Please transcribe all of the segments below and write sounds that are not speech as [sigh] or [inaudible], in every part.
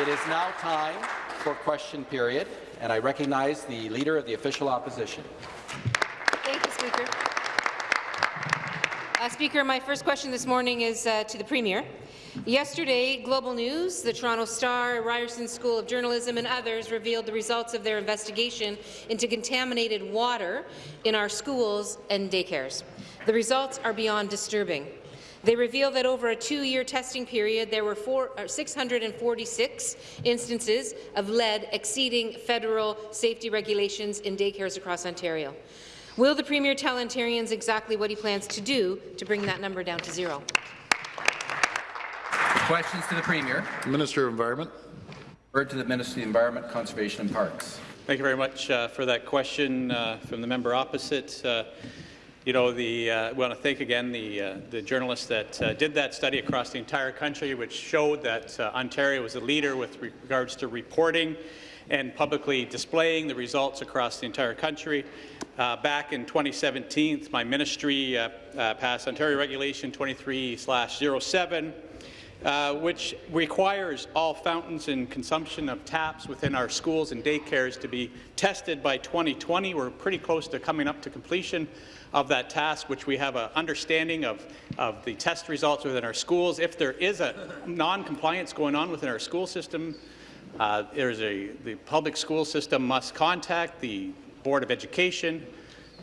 It is now time for question period, and I recognize the Leader of the Official Opposition. Thank you, Speaker. Uh, Speaker, my first question this morning is uh, to the Premier. Yesterday, Global News, the Toronto Star, Ryerson School of Journalism and others revealed the results of their investigation into contaminated water in our schools and daycares. The results are beyond disturbing. They reveal that over a two-year testing period, there were four, uh, 646 instances of lead exceeding federal safety regulations in daycares across Ontario. Will the Premier tell Ontarians exactly what he plans to do to bring that number down to zero? Questions to the Premier. Minister of Environment. Word to the Minister of the Environment, Conservation and Parks. Thank you very much uh, for that question uh, from the member opposite. Uh, you know, the, uh, want to thank again the, uh, the journalists that uh, did that study across the entire country, which showed that uh, Ontario was a leader with regards to reporting and publicly displaying the results across the entire country. Uh, back in 2017, my ministry uh, passed Ontario Regulation 23/07, uh, which requires all fountains and consumption of taps within our schools and daycares to be tested by 2020. We're pretty close to coming up to completion of that task, which we have an understanding of, of the test results within our schools. If there is a non-compliance going on within our school system, uh, there's a, the public school system must contact the Board of Education,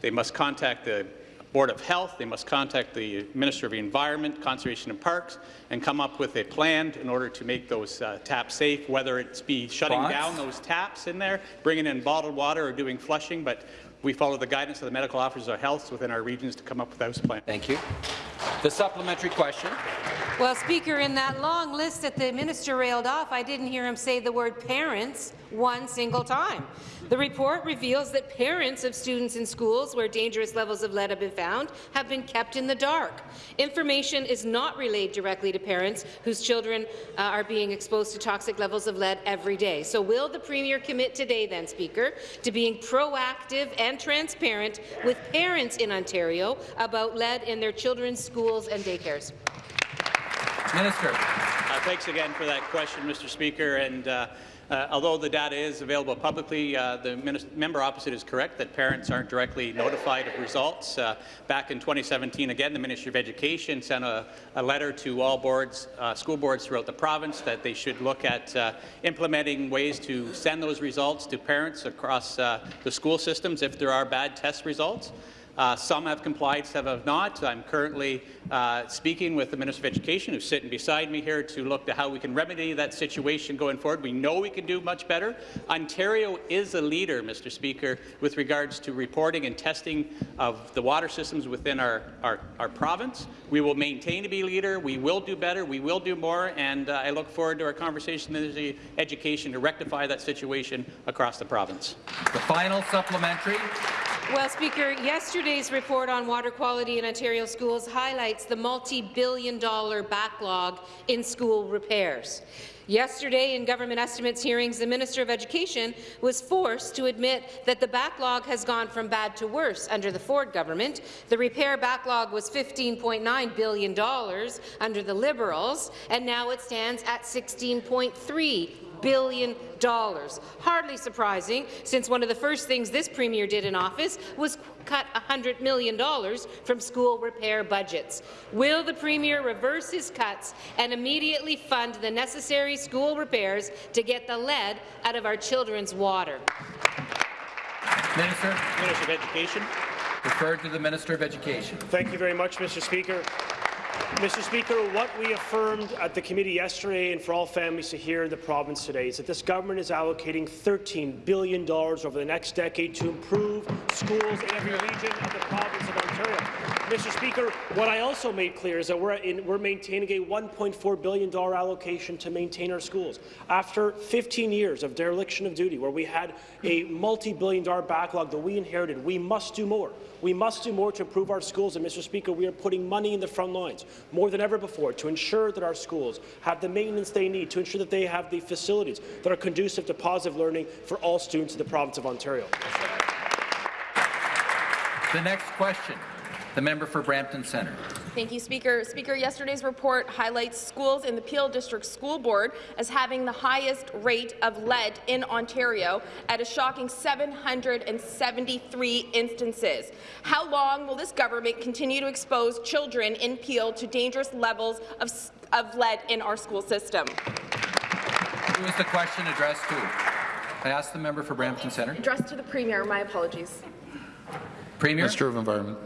they must contact the Board of Health, they must contact the Minister of the Environment, Conservation and Parks, and come up with a plan in order to make those uh, taps safe, whether it's be shutting down those taps in there, bringing in bottled water or doing flushing, but we follow the guidance of the medical officers of health within our regions to come up with those plans. Thank you. The supplementary question. Well, Speaker, in that long list that the minister railed off, I didn't hear him say the word parents one single time. The report reveals that parents of students in schools where dangerous levels of lead have been found have been kept in the dark. Information is not relayed directly to parents whose children uh, are being exposed to toxic levels of lead every day. So will the Premier commit today, then, Speaker, to being proactive and transparent with parents in Ontario about lead in their children's schools and daycares? Minister. Uh, thanks again for that question, Mr. Speaker. And uh, uh, although the data is available publicly, uh, the member opposite is correct that parents aren't directly notified of results. Uh, back in 2017, again, the Ministry of Education sent a, a letter to all boards, uh, school boards throughout the province that they should look at uh, implementing ways to send those results to parents across uh, the school systems if there are bad test results. Uh, some have complied, some have not. I'm currently uh, speaking with the Minister of Education, who's sitting beside me here, to look to how we can remedy that situation going forward. We know we can do much better. Ontario is a leader, Mr. Speaker, with regards to reporting and testing of the water systems within our, our, our province. We will maintain to be a leader. We will do better. We will do more. And uh, I look forward to our conversation with the education to rectify that situation across the province. The final supplementary. Well, Speaker, yesterday's report on water quality in Ontario schools highlights the multi-billion dollar backlog in school repairs. Yesterday, in government estimates hearings, the Minister of Education was forced to admit that the backlog has gone from bad to worse under the Ford government. The repair backlog was $15.9 billion under the Liberals, and now it stands at $16.3 billion. dollars, Hardly surprising, since one of the first things this Premier did in office was cut $100 million from school repair budgets. Will the Premier reverse his cuts and immediately fund the necessary school repairs to get the lead out of our children's water? Minister. Minister of Education. Referred to the Minister of Education. Thank you very much, Mr. Speaker. Mr. Speaker, what we affirmed at the committee yesterday and for all families to hear in the province today is that this government is allocating $13 billion over the next decade to improve schools in every region of the province of Ontario. Mr. Speaker, what I also made clear is that we're, in, we're maintaining a $1.4 billion allocation to maintain our schools. After 15 years of dereliction of duty, where we had a multi-billion dollar backlog that we inherited, we must do more. We must do more to improve our schools, and Mr. Speaker, we are putting money in the front lines more than ever before to ensure that our schools have the maintenance they need, to ensure that they have the facilities that are conducive to positive learning for all students in the province of Ontario. The next question, the member for Brampton Centre. Thank you, Speaker. Speaker, yesterday's report highlights schools in the Peel District School Board as having the highest rate of lead in Ontario at a shocking 773 instances. How long will this government continue to expose children in Peel to dangerous levels of, of lead in our school system? Who is the question addressed to? I ask the member for Brampton Centre. Addressed to the Premier, my apologies. Premier, Minister of Environment.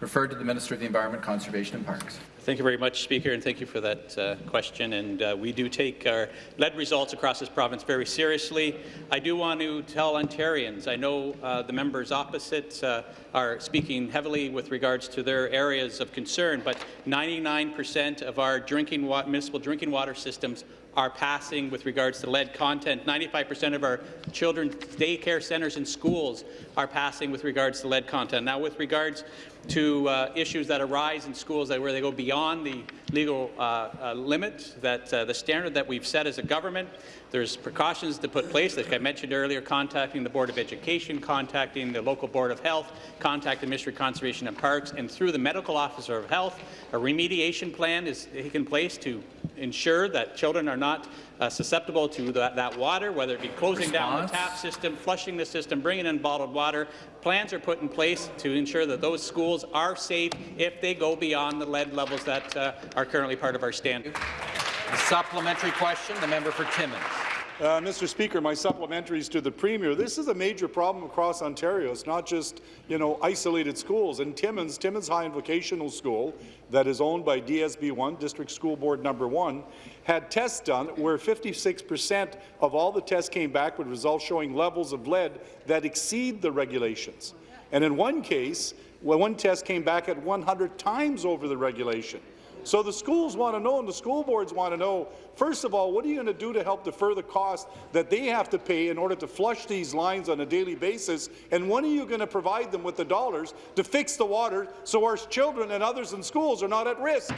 Referred to the Minister of the Environment, Conservation and Parks. Thank you very much, Speaker, and thank you for that uh, question. And uh, we do take our lead results across this province very seriously. I do want to tell Ontarians, I know uh, the members opposite uh, are speaking heavily with regards to their areas of concern, but 99% of our drinking municipal drinking water systems are passing with regards to lead content. 95% of our children's daycare centres and schools are passing with regards to lead content. Now, with regards to uh, issues that arise in schools that where they go beyond the legal uh, uh, limit, that uh, the standard that we've set as a government, there's precautions to put place, like I mentioned earlier, contacting the Board of Education, contacting the local Board of Health, contacting Ministry of Conservation and Parks, and through the Medical Officer of Health, a remediation plan is taken place to ensure that children are not uh, susceptible to that, that water, whether it be closing down the tap system, flushing the system, bringing in bottled water. Plans are put in place to ensure that those schools are safe if they go beyond the lead levels that uh, are currently part of our standard. The supplementary question, the member for Timmins. Uh, Mr. Speaker, my supplementaries to the Premier. This is a major problem across Ontario. It's not just, you know, isolated schools. In Timmins, Timmins High and Vocational School, that is owned by DSB1, District School Board Number 1, had tests done where 56% of all the tests came back with results showing levels of lead that exceed the regulations. And in one case, well, one test came back at 100 times over the regulation. So the schools want to know and the school boards want to know, first of all, what are you going to do to help defer the cost that they have to pay in order to flush these lines on a daily basis? And when are you going to provide them with the dollars to fix the water so our children and others in schools are not at risk?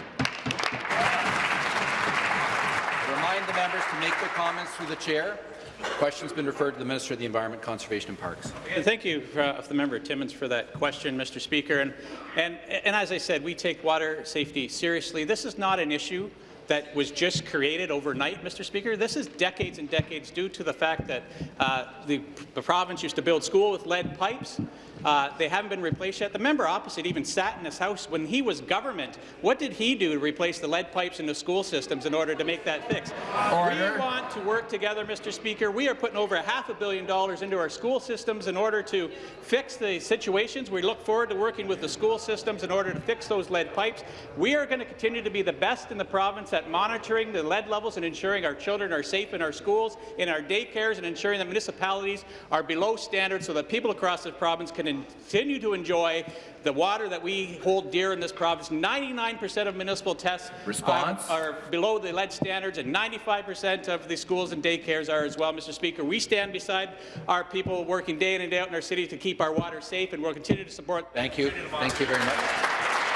Remind the members to make their comments through the chair. Question's been referred to the Minister of the Environment, Conservation and Parks. Thank you, uh, the member Timmins, for that question, Mr. Speaker. And, and, and as I said, we take water safety seriously. This is not an issue that was just created overnight, Mr. Speaker. This is decades and decades due to the fact that uh, the, the province used to build school with lead pipes. Uh, they haven't been replaced yet. The member opposite even sat in his house when he was government. What did he do to replace the lead pipes in the school systems in order to make that fix? Order. We want to work together, Mr. Speaker. We are putting over a half a billion dollars into our school systems in order to fix the situations. We look forward to working with the school systems in order to fix those lead pipes. We are going to continue to be the best in the province at monitoring the lead levels and ensuring our children are safe in our schools, in our daycares, and ensuring that municipalities are below standards so that people across the province can continue to enjoy the water that we hold dear in this province. 99% of municipal tests Response? are below the lead standards, and 95% of the schools and daycares are as well, Mr. Speaker. We stand beside our people working day in and day out in our city to keep our water safe, and we'll continue to support. Thank you. Thank you very much.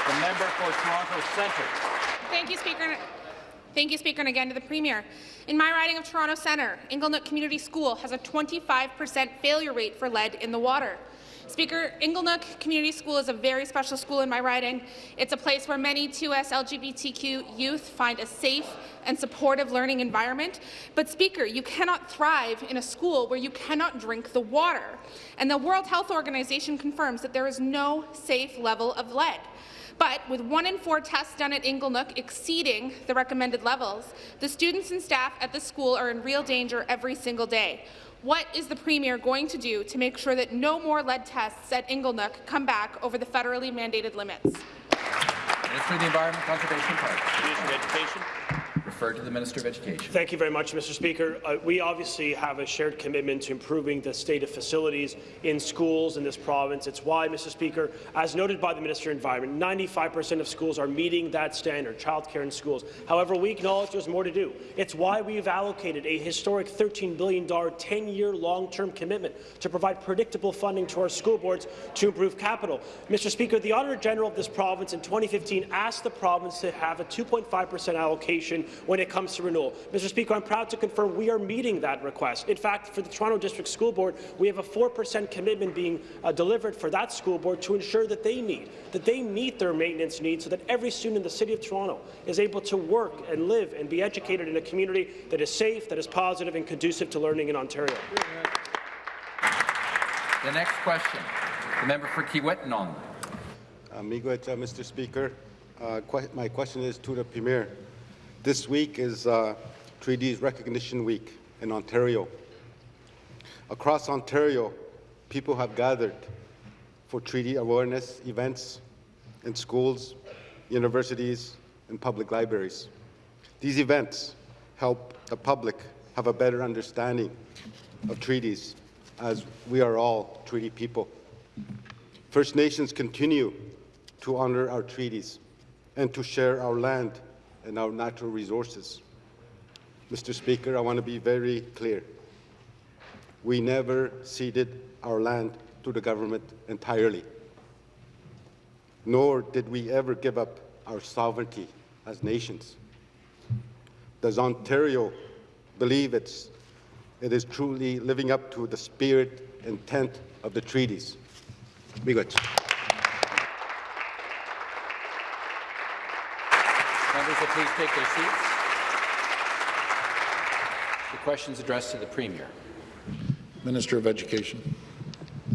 The member for Toronto Centre. Thank you, Speaker. Thank you, Speaker, and again to the Premier. In my riding of Toronto Centre, Inglenook Community School has a 25% failure rate for lead in the water. Speaker, Inglenook Community School is a very special school in my riding. It's a place where many 2S LGBTQ youth find a safe and supportive learning environment. But Speaker, you cannot thrive in a school where you cannot drink the water. And the World Health Organization confirms that there is no safe level of lead. But with one in four tests done at Inglenook exceeding the recommended levels, the students and staff at the school are in real danger every single day. What is the Premier going to do to make sure that no more lead tests at Inglenook come back over the federally mandated limits? Minister of the Environment, Conservation and Parks. Minister of Education. To the Minister of Education. Thank you very much, Mr. Speaker. Uh, we obviously have a shared commitment to improving the state of facilities in schools in this province. It's why, Mr. Speaker, as noted by the Minister of Environment, 95% of schools are meeting that standard, childcare in schools. However, we acknowledge there's more to do. It's why we've allocated a historic $13 billion 10-year long-term commitment to provide predictable funding to our school boards to improve capital. Mr. Speaker, the Auditor General of this province in 2015 asked the province to have a 2.5% allocation when it comes to renewal. Mr. Speaker, I'm proud to confirm we are meeting that request. In fact, for the Toronto District School Board, we have a 4% commitment being uh, delivered for that school board to ensure that they meet, that they meet their maintenance needs so that every student in the City of Toronto is able to work and live and be educated in a community that is safe, that is positive and conducive to learning in Ontario. The next question, the member for Kiiwetinoong. Meegwetch, uh, Mr. Speaker. Uh, que my question is to the Premier. This week is uh, Treaties Recognition Week in Ontario. Across Ontario, people have gathered for treaty awareness events in schools, universities, and public libraries. These events help the public have a better understanding of treaties as we are all treaty people. First Nations continue to honor our treaties and to share our land and our natural resources. Mr. Speaker, I want to be very clear. We never ceded our land to the government entirely, nor did we ever give up our sovereignty as nations. Does Ontario believe it's, it is truly living up to the spirit and intent of the treaties? Meegwetch. Members will please take their seats. The question is addressed to the Premier. Minister of Education.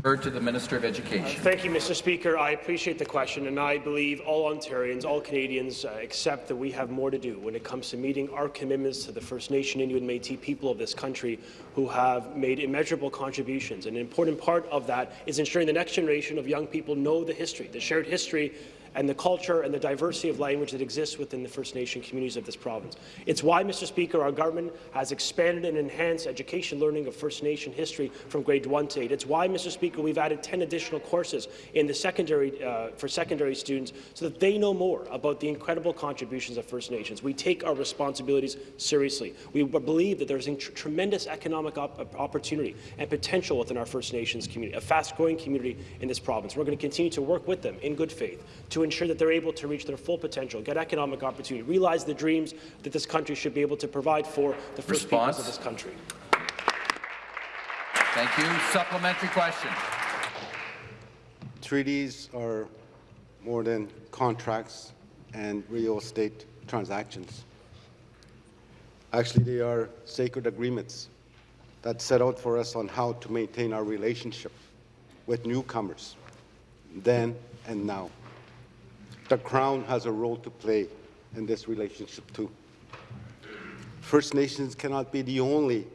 Heard to the Minister of Education. Thank you, Mr. Speaker. I appreciate the question, and I believe all Ontarians, all Canadians uh, accept that we have more to do when it comes to meeting our commitments to the First Nation, Inuit, and Métis people of this country who have made immeasurable contributions. And an important part of that is ensuring the next generation of young people know the history, the shared history and the culture and the diversity of language that exists within the First Nation communities of this province. It's why, Mr. Speaker, our government has expanded and enhanced education learning of First Nation history from grade 1 to 8. It's why, Mr. Speaker, we've added 10 additional courses in the secondary, uh, for secondary students so that they know more about the incredible contributions of First Nations. We take our responsibilities seriously. We believe that there's tremendous economic op opportunity and potential within our First Nations community, a fast-growing community in this province. We're going to continue to work with them in good faith to ensure that they're able to reach their full potential, get economic opportunity, realize the dreams that this country should be able to provide for the first Response. peoples of this country. Thank you. Supplementary question. Treaties are more than contracts and real estate transactions. Actually, they are sacred agreements that set out for us on how to maintain our relationship with newcomers, then and now. The Crown has a role to play in this relationship too. First Nations cannot be the only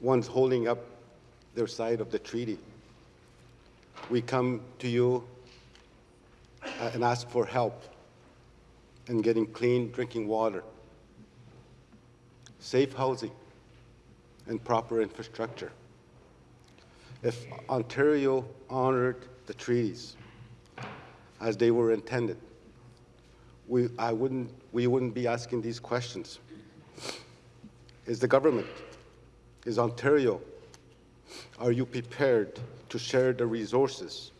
ones holding up their side of the treaty. We come to you uh, and ask for help in getting clean drinking water, safe housing, and proper infrastructure. If Ontario honored the treaties as they were intended, we, I wouldn't, we wouldn't be asking these questions. Is the government, is Ontario, are you prepared to share the resources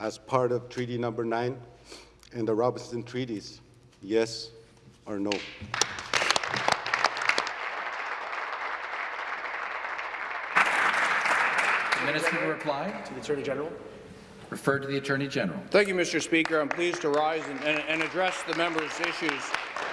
as part of Treaty Number 9 and the Robinson Treaties? Yes or no? The minister to reply. To the Attorney General. Refer to the Attorney General. Thank you, Mr. Speaker. I'm pleased to rise and, and, and address the members' issues.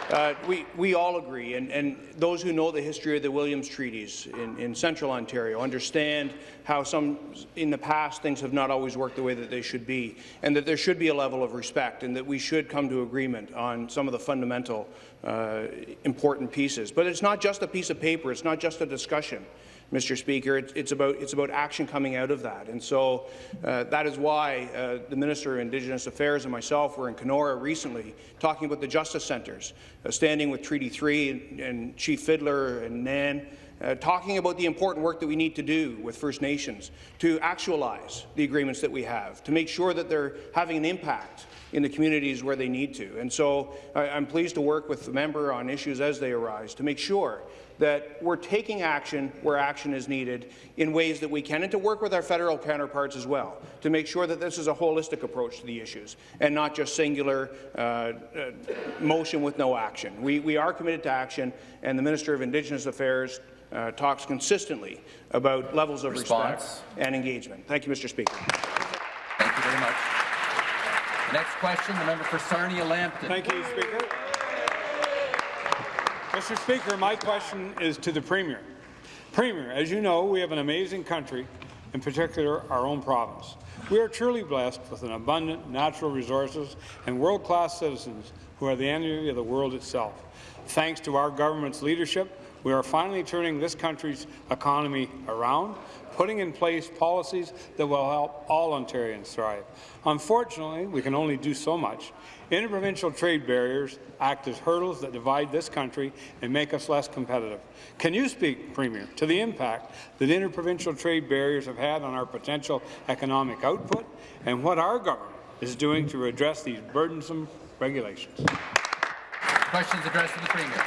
Uh, we, we all agree, and, and those who know the history of the Williams Treaties in, in central Ontario understand how some, in the past, things have not always worked the way that they should be, and that there should be a level of respect, and that we should come to agreement on some of the fundamental uh, important pieces. But it's not just a piece of paper. It's not just a discussion. Mr. Speaker. It's, it's, about, it's about action coming out of that. And so uh, that is why uh, the Minister of Indigenous Affairs and myself were in Kenora recently talking about the Justice Centres, uh, standing with Treaty 3 and, and Chief Fiddler and NAN, uh, talking about the important work that we need to do with First Nations to actualize the agreements that we have, to make sure that they're having an impact in the communities where they need to. And so I, am pleased to work with the member on issues as they arise to make sure that we're taking action where action is needed in ways that we can, and to work with our federal counterparts as well, to make sure that this is a holistic approach to the issues and not just singular uh, uh, motion with no action. We, we are committed to action, and the Minister of Indigenous Affairs uh, talks consistently about levels of Response. respect and engagement. Thank you, Mr. Speaker. Thank you very much. The next question, the member for Sarnia-Lambton. Thank you, Speaker. Mr. Speaker, my question is to the Premier. Premier, as you know, we have an amazing country, in particular our own province. We are truly blessed with an abundant natural resources and world-class citizens who are the envy of the world itself. Thanks to our government's leadership, we are finally turning this country's economy around, putting in place policies that will help all Ontarians thrive. Unfortunately, we can only do so much. Interprovincial trade barriers act as hurdles that divide this country and make us less competitive. Can you speak, Premier, to the impact that interprovincial trade barriers have had on our potential economic output and what our government is doing to address these burdensome regulations? Questions addressed to the Premier.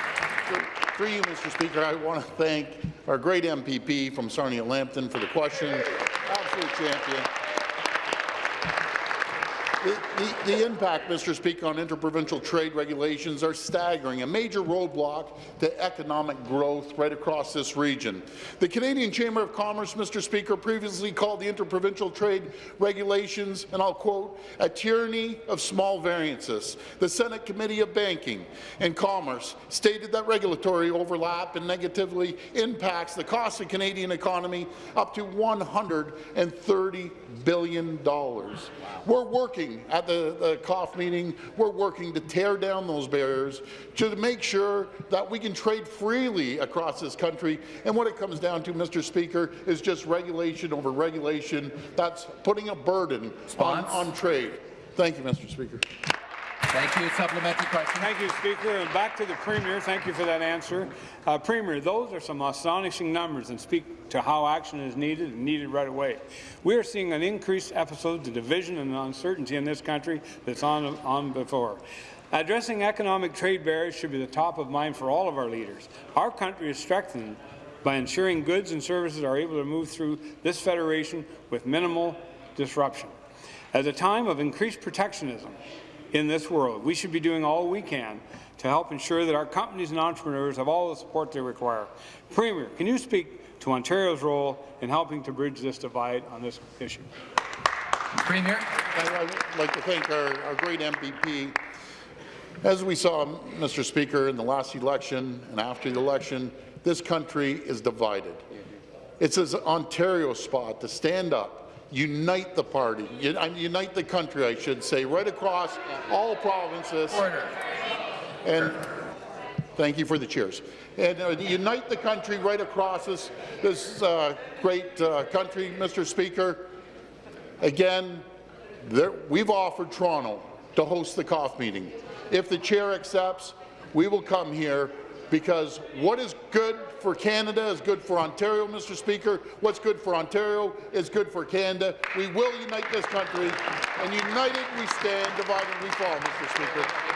Through you, Mr. Speaker, I want to thank our great MPP from Sarnia-Lambton for the question. Absolute champion. The, the, the impact, Mr. Speaker, on interprovincial trade regulations are staggering, a major roadblock to economic growth right across this region. The Canadian Chamber of Commerce, Mr. Speaker, previously called the interprovincial trade regulations, and I'll quote, a tyranny of small variances. The Senate Committee of Banking and Commerce stated that regulatory overlap and negatively impacts the cost of Canadian economy up to $130 billion. We're working at the, the COF meeting, we're working to tear down those barriers to make sure that we can trade freely across this country. And what it comes down to, Mr. Speaker, is just regulation over regulation that's putting a burden on, on trade. Thank you, Mr. Speaker. Thank you. Supplementary question. Thank you, Speaker. And back to the Premier. Thank you for that answer. Uh, Premier, those are some astonishing numbers and speak to how action is needed and needed right away. We are seeing an increased episode of division and uncertainty in this country that's on, on before. Addressing economic trade barriers should be the top of mind for all of our leaders. Our country is strengthened by ensuring goods and services are able to move through this federation with minimal disruption. At a time of increased protectionism, in this world. We should be doing all we can to help ensure that our companies and entrepreneurs have all the support they require. Premier, can you speak to Ontario's role in helping to bridge this divide on this issue? Premier. I'd like to thank our, our great MPP. As we saw, Mr. Speaker, in the last election and after the election, this country is divided. It's an Ontario spot to stand up unite the party, unite the country, I should say, right across all provinces. Order. And thank you for the cheers. And uh, unite the country right across this, this uh, great uh, country, Mr. Speaker. Again, there, we've offered Toronto to host the COF meeting. If the chair accepts, we will come here because what is good for Canada is good for Ontario, Mr. Speaker. What's good for Ontario is good for Canada. We will unite this country, and united we stand, divided we fall, Mr. Speaker.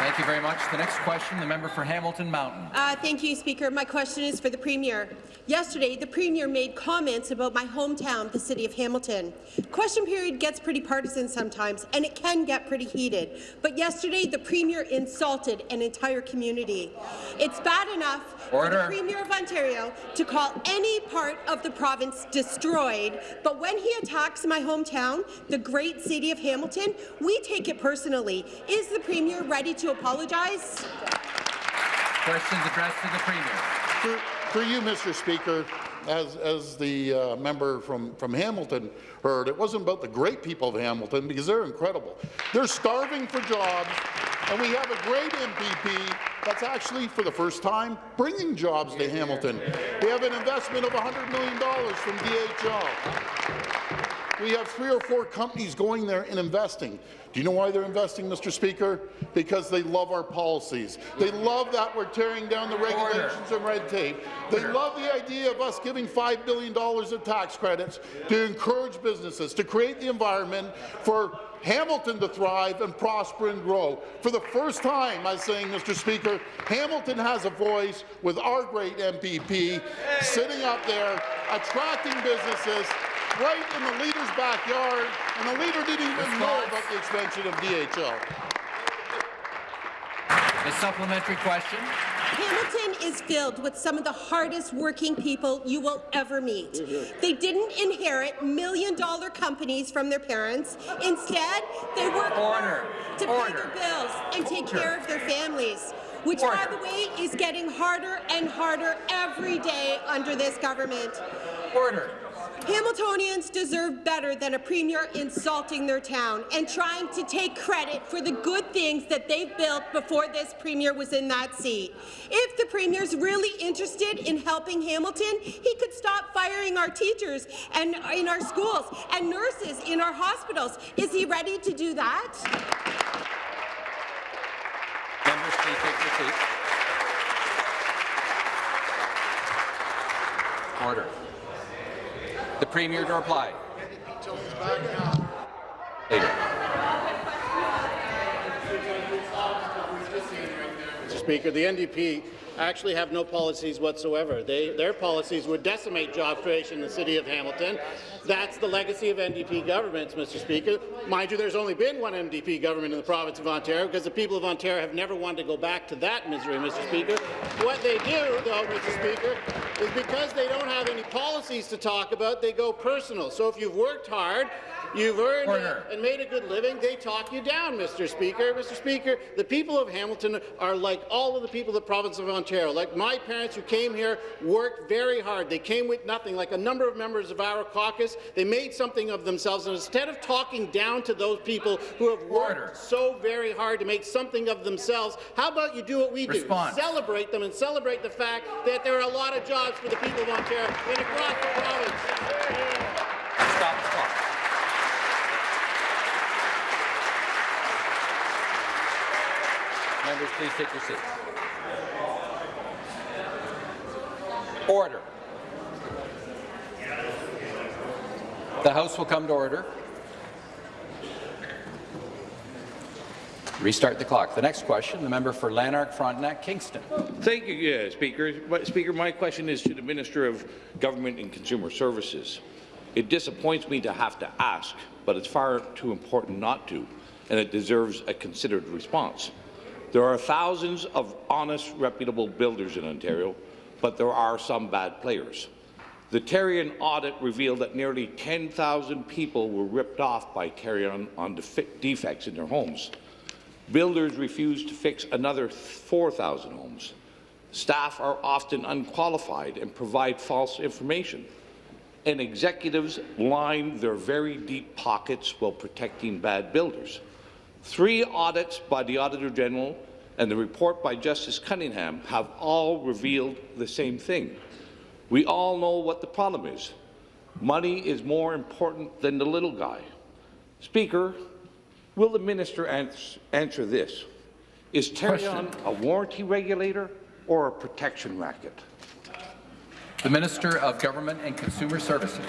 Thank you very much. The next question, the member for Hamilton Mountain. Uh, thank you, Speaker. My question is for the Premier. Yesterday, the Premier made comments about my hometown, the City of Hamilton. Question period gets pretty partisan sometimes, and it can get pretty heated. But yesterday, the Premier insulted an entire community. It's bad enough Order. for the Premier of Ontario to call any part of the province destroyed, but when he attacks my hometown, the great City of Hamilton, we take it personally. Is the Premier ready to apologize? Questions addressed to the Premier. For, for you, Mr. Speaker, as, as the uh, member from, from Hamilton heard, it wasn't about the great people of Hamilton because they're incredible. They're starving for jobs, and we have a great MPP that's actually, for the first time, bringing jobs to Hamilton. We have an investment of $100 million from DHL. We have three or four companies going there and investing. Do you know why they're investing, Mr. Speaker? Because they love our policies. They love that we're tearing down the regulations and red tape. They love the idea of us giving $5 billion of tax credits to encourage businesses, to create the environment for Hamilton to thrive and prosper and grow. For the first time, I'm saying, Mr. Speaker, Hamilton has a voice with our great MPP sitting up there, attracting businesses right in the leader's backyard, and the leader didn't even know about the extension of DHL. A supplementary question. Hamilton is filled with some of the hardest working people you will ever meet. They didn't inherit million-dollar companies from their parents. Instead, they work Order. hard to pay their bills and take Order. care of their families, which, by the way, is getting harder and harder every day under this government. Order. Hamiltonians deserve better than a premier insulting their town and trying to take credit for the good things that they've built before this premier was in that seat. If the premier's really interested in helping Hamilton, he could stop firing our teachers and in our schools and nurses in our hospitals. Is he ready to do that? Order. The Premier to reply. Mr. Speaker, the NDP actually have no policies whatsoever. They, their policies would decimate job creation in the city of Hamilton. That's the legacy of NDP governments, Mr. Speaker. Mind you, there's only been one NDP government in the province of Ontario because the people of Ontario have never wanted to go back to that misery, Mr. Speaker. What they do, though, Mr. Speaker, is because they don't have any policies to talk about, they go personal. So if you've worked hard, You've earned Order. and made a good living. They talk you down, Mr. Speaker. Mr. Speaker, the people of Hamilton are like all of the people of the province of Ontario. Like my parents who came here worked very hard. They came with nothing. Like a number of members of our caucus, they made something of themselves. And instead of talking down to those people who have worked Order. so very hard to make something of themselves, how about you do what we Response. do? Celebrate them and celebrate the fact that there are a lot of jobs for the people of Ontario and across the province. Stop the clock. Members, please take your seats. Order. The House will come to order. Restart the clock. The next question, the member for Lanark, Frontenac, Kingston. Thank you, yeah, Speaker. Speaker, my question is to the Minister of Government and Consumer Services. It disappoints me to have to ask, but it's far too important not to, and it deserves a considered response. There are thousands of honest, reputable builders in Ontario, but there are some bad players. The Tarion audit revealed that nearly 10,000 people were ripped off by Tarion on defe- defects in their homes. Builders refuse to fix another 4,000 homes. Staff are often unqualified and provide false information. And executives line their very deep pockets while protecting bad builders. Three audits by the Auditor General and the report by Justice Cunningham have all revealed the same thing. We all know what the problem is. Money is more important than the little guy. Speaker, will the minister ans answer this? Is Tarion a warranty regulator or a protection racket? The Minister of Government and Consumer Services.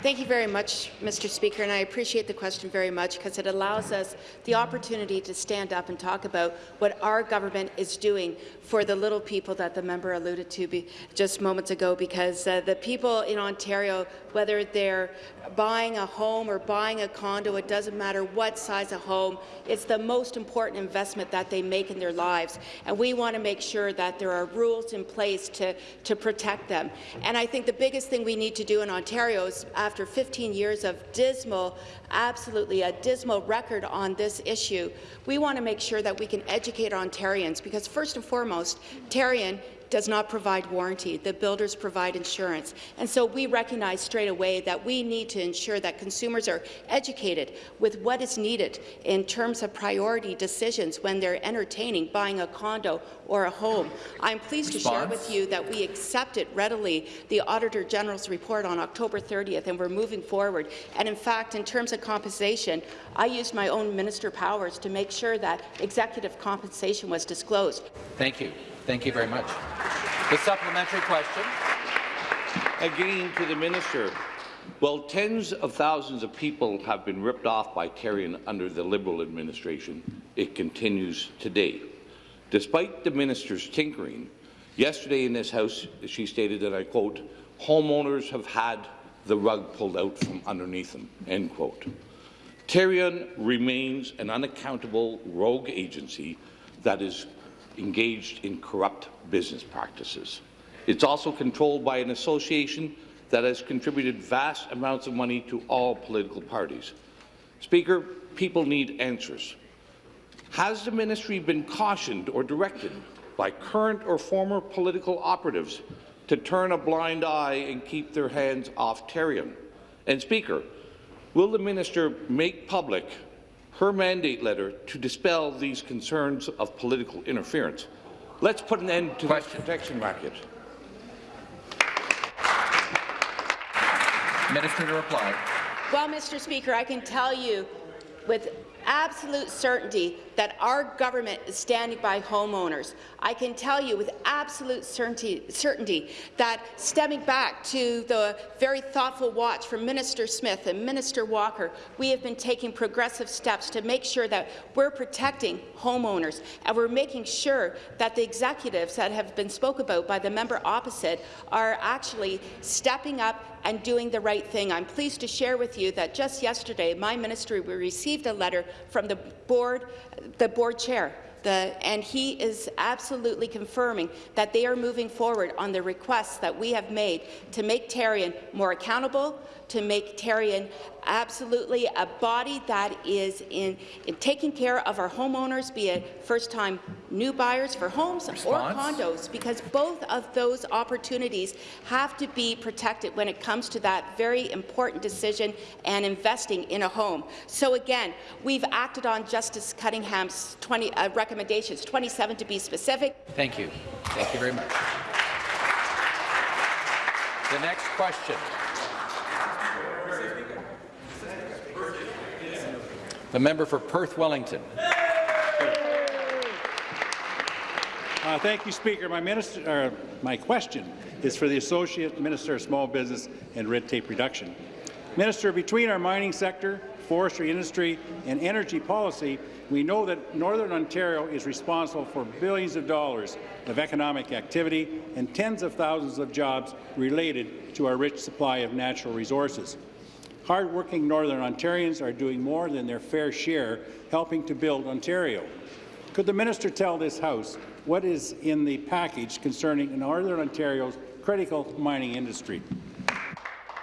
Thank you very much, Mr. Speaker, and I appreciate the question very much because it allows us the opportunity to stand up and talk about what our government is doing for the little people that the member alluded to be just moments ago because uh, the people in Ontario, whether they're buying a home or buying a condo, it doesn't matter what size of home, it's the most important investment that they make in their lives. And we want to make sure that there are rules in place to, to protect them. And I think the biggest thing we need to do in Ontario is, after 15 years of dismal, absolutely a dismal record on this issue, we want to make sure that we can educate Ontarians because, first and foremost, Ontarian does not provide warranty. The builders provide insurance. And so we recognize straight away that we need to ensure that consumers are educated with what is needed in terms of priority decisions when they're entertaining buying a condo or a home. I'm pleased to share with you that we accepted readily the Auditor General's report on October 30th, and we're moving forward. And in fact, in terms of compensation, I used my own minister powers to make sure that executive compensation was disclosed. Thank you. Thank you very much. The supplementary question. Again to the minister. Well, tens of thousands of people have been ripped off by Tarion under the Liberal administration. It continues today. Despite the minister's tinkering, yesterday in this House she stated that, I quote, homeowners have had the rug pulled out from underneath them, end quote. Tarion remains an unaccountable rogue agency that is engaged in corrupt business practices. It's also controlled by an association that has contributed vast amounts of money to all political parties. Speaker, people need answers. Has the ministry been cautioned or directed by current or former political operatives to turn a blind eye and keep their hands off Tarion? And Speaker, will the minister make public her mandate letter to dispel these concerns of political interference? Let's put an end to Question. this protection racket. Minister to reply. Well, Mr. Speaker, I can tell you with absolute certainty that our government is standing by homeowners. I can tell you with absolute certainty, certainty, that stemming back to the very thoughtful watch from Minister Smith and Minister Walker, we have been taking progressive steps to make sure that we're protecting homeowners and we're making sure that the executives that have been spoke about by the member opposite are actually stepping up and doing the right thing. I'm pleased to share with you that just yesterday, my ministry received a letter from the board, the board chair the, and he is absolutely confirming that they are moving forward on the requests that we have made to make Tarion more accountable, to make Tarion absolutely a body that is in, in, taking care of our homeowners, be it first-time new buyers for homes Response? or condos, because both of those opportunities have to be protected when it comes to that very important decision and investing in a home. So again, we've acted on Justice Cunningham's 20 uh, recommendations, 27 to be specific. Thank you. Thank you very much. The next question. The member for Perth Wellington. Uh, thank you, Speaker. My, minister, my question is for the Associate Minister of Small Business and Red Tape Reduction. Minister, between our mining sector, forestry industry and energy policy, we know that Northern Ontario is responsible for billions of dollars of economic activity and tens of thousands of jobs related to our rich supply of natural resources. Hardworking Northern Ontarians are doing more than their fair share helping to build Ontario. Could the minister tell this House what is in the package concerning Northern Ontario's critical mining industry?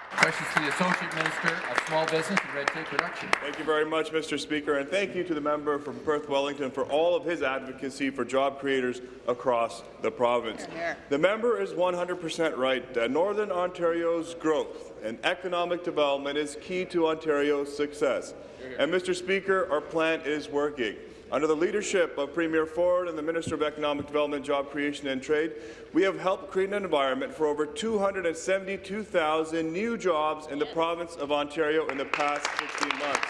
Questions to the Associate Minister of Small Business and Red Tape Reduction. Thank you very much, Mr. Speaker, and thank you to the member from Perth Wellington for all of his advocacy for job creators across the province. The member is 100% right that Northern Ontario's growth and economic development is key to Ontario's success. And, Mr. Speaker, our plan is working. Under the leadership of Premier Ford and the Minister of Economic Development, Job Creation and Trade, we have helped create an environment for over 272,000 new jobs in the province of Ontario in the past 16 months.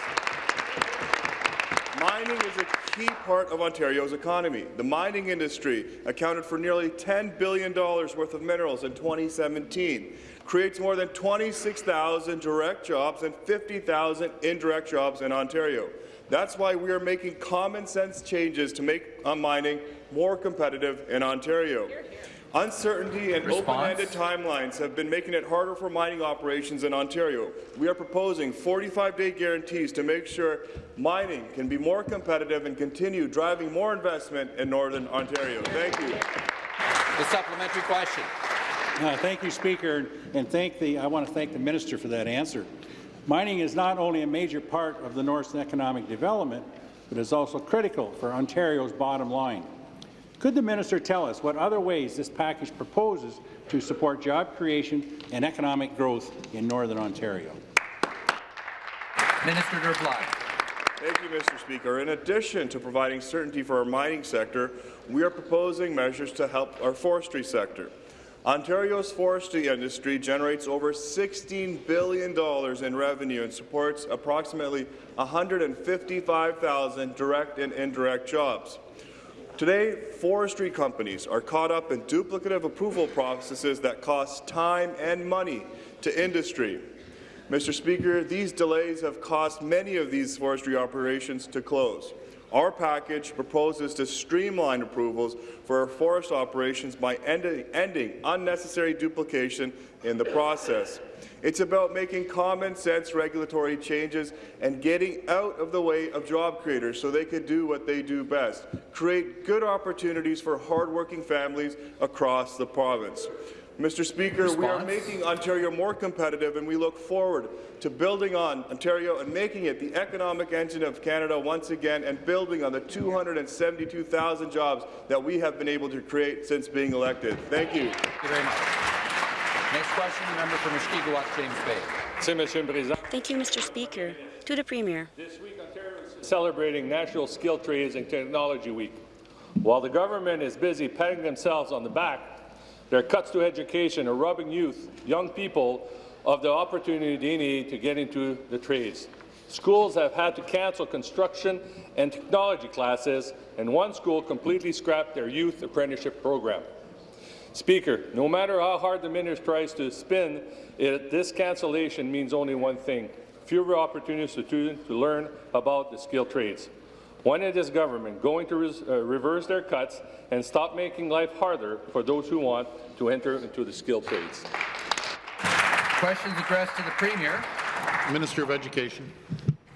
Mining is a key part of Ontario's economy. The mining industry accounted for nearly $10 billion worth of minerals in 2017, creates more than 26,000 direct jobs and 50,000 indirect jobs in Ontario. That's why we are making common sense changes to make uh, mining more competitive in Ontario. Uncertainty and open-ended timelines have been making it harder for mining operations in Ontario. We are proposing 45-day guarantees to make sure mining can be more competitive and continue driving more investment in Northern Ontario. Thank you. The supplementary question. Uh, thank you, Speaker, and thank the, I want to thank the minister for that answer. Mining is not only a major part of the North's economic development, but is also critical for Ontario's bottom line. Could the minister tell us what other ways this package proposes to support job creation and economic growth in Northern Ontario? Minister to reply. Thank you, Mr. Speaker. In addition to providing certainty for our mining sector, we are proposing measures to help our forestry sector. Ontario's forestry industry generates over $16 billion in revenue and supports approximately 155,000 direct and indirect jobs. Today, forestry companies are caught up in duplicative approval processes that cost time and money to industry. Mr. Speaker, these delays have caused many of these forestry operations to close. Our package proposes to streamline approvals for our forest operations by ending, ending unnecessary duplication in the process. It's about making common-sense regulatory changes and getting out of the way of job creators so they can do what they do best, create good opportunities for hardworking families across the province. Mr. Speaker, we are making Ontario more competitive, and we look forward to building on Ontario and making it the economic engine of Canada once again and building on the 272,000 jobs that we have been able to create since being elected. Thank you. Thank you very much. Next question, the member for Mushkegowuk, James Bay. Thank you, Mr. Speaker. To the Premier. This week, Ontario is celebrating National Skill Trades and Technology Week. While the government is busy patting themselves on the back, their cuts to education are robbing youth, young people, of the opportunity they need to get into the trades. Schools have had to cancel construction and technology classes, and one school completely scrapped their youth apprenticeship program. Speaker, no matter how hard the minister tries to spin it, this cancellation means only one thing, fewer opportunities for students to learn about the skilled trades. When is this government going to res- uh, reverse their cuts and stop making life harder for those who want to enter into the skilled trades? Questions addressed to the Premier. Minister of Education.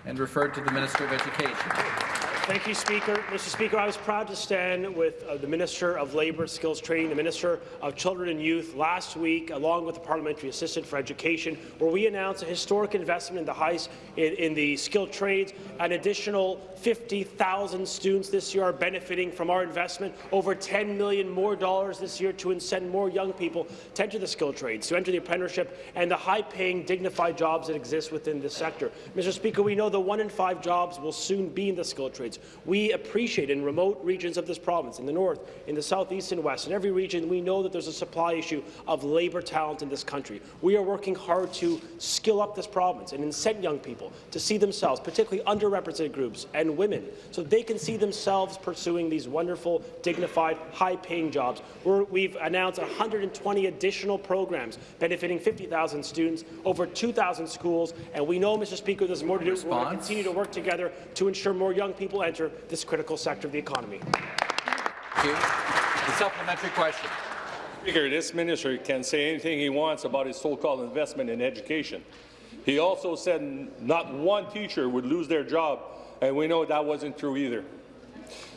And referred to the Minister of Education. Thank you, Speaker. Mr. Speaker, I was proud to stand with uh, the Minister of Labour, Skills Training, the Minister of Children and Youth last week, along with the Parliamentary Assistant for Education, where we announced a historic investment in the highs in, in the skilled trades. An additional 50,000 students this year are benefiting from our investment. Over 10 million more dollars this year to send more young people to enter the skilled trades, to enter the apprenticeship, and the high-paying, dignified jobs that exist within this sector. Mr. Speaker, we know that one in five jobs will soon be in the skilled trades. We appreciate in remote regions of this province, in the north, in the southeast and west, in every region, we know that there's a supply issue of labour talent in this country. We are working hard to skill up this province and incent young people to see themselves, particularly underrepresented groups and women, so they can see themselves pursuing these wonderful, dignified, high-paying jobs. We're, we've announced 120 additional programs benefiting 50,000 students, over 2,000 schools, and we know, Mr. Speaker, there's more to do. We're going to continue to work together to ensure more young people enter this critical sector of the economy. Thank you. The supplementary question. Speaker, this minister can say anything he wants about his so-called investment in education. He also said not one teacher would lose their job, and we know that wasn't true either.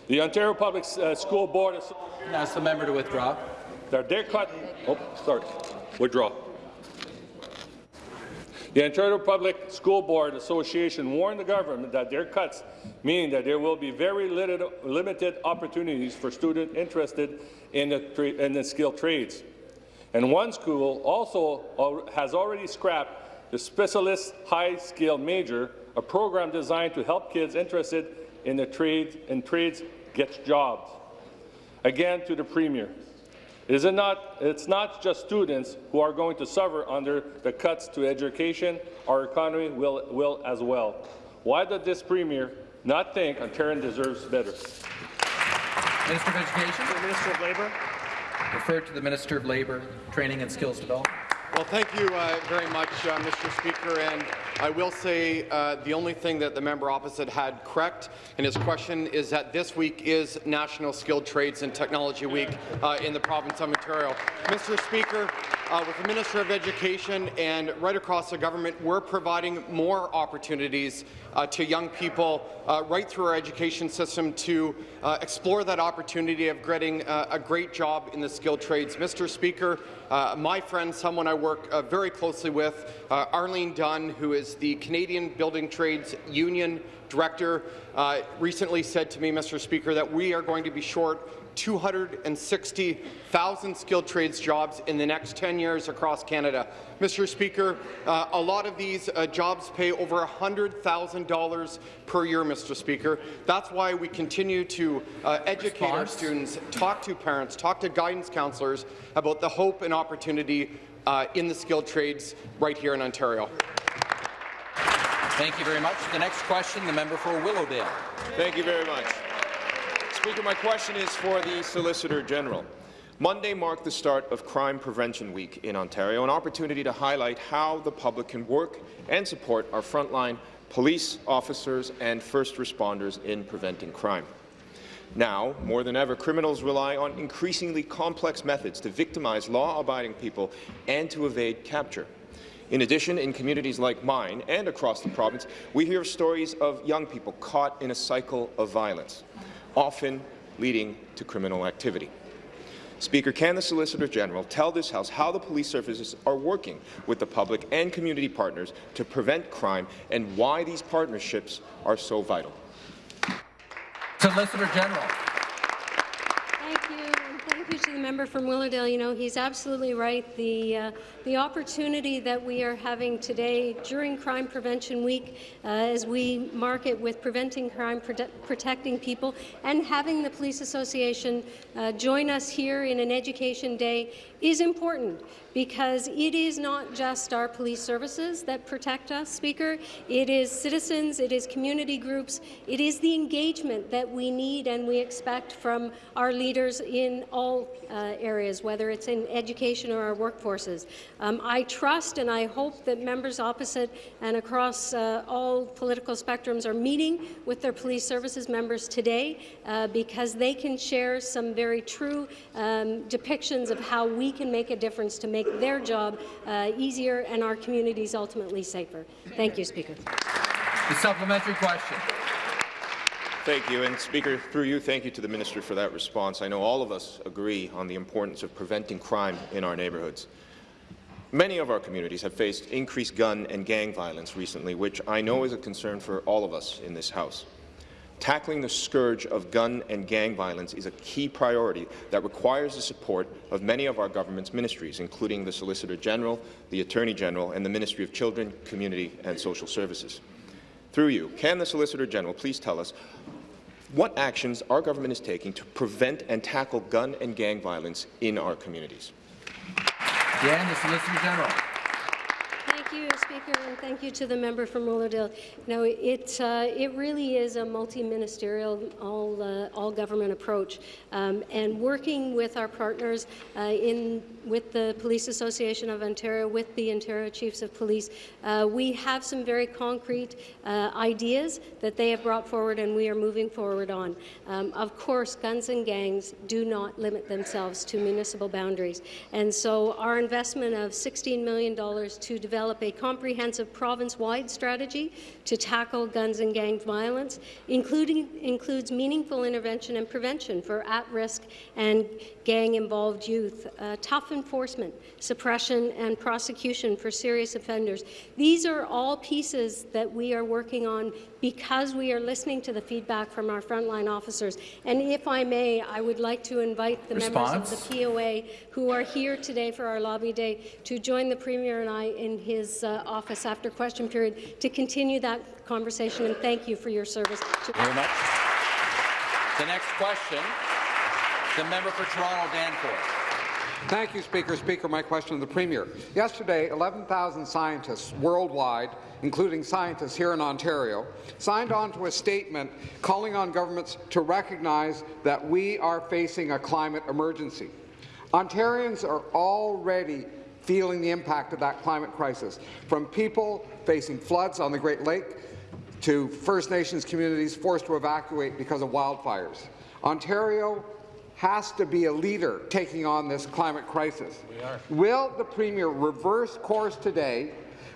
The Ontario Public uh, School Board... Ask the member to withdraw. Their, their cut... Oh, sorry. Withdraw. The Ontario Public School Board Association warned the government that their cuts mean that there will be very limited, opportunities for students interested in the, in the skilled trades. And one school also has already scrapped the Specialist High Skill Major, a program designed to help kids interested in the trades get jobs. Again, to the Premier, is it not, it's not just students who are going to suffer under the cuts to education. Our economy will, will as well. Why does this Premier not think Ontarian deserves better? Minister of Education. The Minister of Labour. Referred to the Minister of Labour, Training and Skills Development. Well, thank you uh, very much, uh, Mr. Speaker. And I will say uh, the only thing that the member opposite had correct in his question is that this week is National Skilled Trades and Technology Week uh, in the province of Ontario. Mr. Speaker, uh, with the Minister of Education and right across the government, we're providing more opportunities uh, to young people uh, right through our education system to uh, explore that opportunity of getting uh, a great job in the skilled trades. Mr. Speaker, uh, my friend, someone I work uh, very closely with, Arlene Dunn, who is the Canadian Building Trades Union Director, recently said to me, Mr. Speaker, that we are going to be short 260,000 skilled trades jobs in the next 10 years across Canada. Mr. Speaker, uh, a lot of these uh, jobs pay over $100,000 per year, Mr. Speaker. That's why we continue to uh, educate our students, talk to parents, talk to guidance counselors about the hope and opportunity uh, in the skilled trades right here in Ontario. Thank you very much. The next question, the member for Willowdale. Thank you very much. Speaker, my question is for the Solicitor General. Monday marked the start of Crime Prevention Week in Ontario, an opportunity to highlight how the public can work and support our frontline police officers and first responders in preventing crime. Now, more than ever, criminals rely on increasingly complex methods to victimize law-abiding people and to evade capture. In addition, in communities like mine and across the province, we hear stories of young people caught in a cycle of violence, often leading to criminal activity. Speaker, can the Solicitor General tell this House how the police services are working with the public and community partners to prevent crime and why these partnerships are so vital? Solicitor General. Thank you, to the member from Willowdale. You know, he's absolutely right. The, uh, the opportunity that we are having today during Crime Prevention Week, uh, as we mark it with preventing crime, prote protecting people, and having the Police Association uh, join us here in an education day is important because it is not just our police services that protect us, Speaker. It is citizens, it is community groups, it is the engagement that we need and we expect from our leaders in all uh, areas, whether it's in education or our workforces. Um, I trust and I hope that members opposite and across uh, all political spectrums are meeting with their police services members today uh, because they can share some very true um, depictions of how we can make a difference to make their job uh, easier and our communities ultimately safer. Thank you, Speaker. The supplementary question. Thank you. And Speaker, through you, thank you to the Minister for that response. I know all of us agree on the importance of preventing crime in our neighbourhoods. Many of our communities have faced increased gun and gang violence recently, which I know is a concern for all of us in this House. Tackling the scourge of gun and gang violence is a key priority that requires the support of many of our government's ministries, including the Solicitor General, the Attorney General, and the Ministry of Children, Community and Social Services. Through you, can the Solicitor General please tell us what actions our government is taking to prevent and tackle gun and gang violence in our communities? Yeah, the Solicitor General. Speaker, and thank you to the member from Willowdale. No, it uh, it really is a multi-ministerial, all uh, all government approach, um, and working with our partners uh, in with the Police Association of Ontario, with the Ontario Chiefs of Police, uh, we have some very concrete uh, ideas that they have brought forward, and we are moving forward on. Um, of course, guns and gangs do not limit themselves to municipal boundaries, and so our investment of $16 million to develop a comprehensive province-wide strategy to tackle guns and gang violence, including includes meaningful intervention and prevention for at-risk and gang-involved youth, uh, tough enforcement, suppression and prosecution for serious offenders. These are all pieces that we are working on because we are listening to the feedback from our frontline officers. And if I may, I would like to invite the Response. members of the POA who are here today for our lobby day to join the Premier and I in his uh, office after question period to continue that conversation. And thank you for your service. Very much. The next question, the member for Toronto Danforth. Thank you, Speaker. Speaker, my question to the Premier. Yesterday, 11,000 scientists worldwide, including scientists here in Ontario, signed on to a statement calling on governments to recognize that we are facing a climate emergency. Ontarians are already feeling the impact of that climate crisis, from people facing floods on the Great Lake to First Nations communities forced to evacuate because of wildfires. Ontario has to be a leader taking on this climate crisis. Will the Premier reverse course today?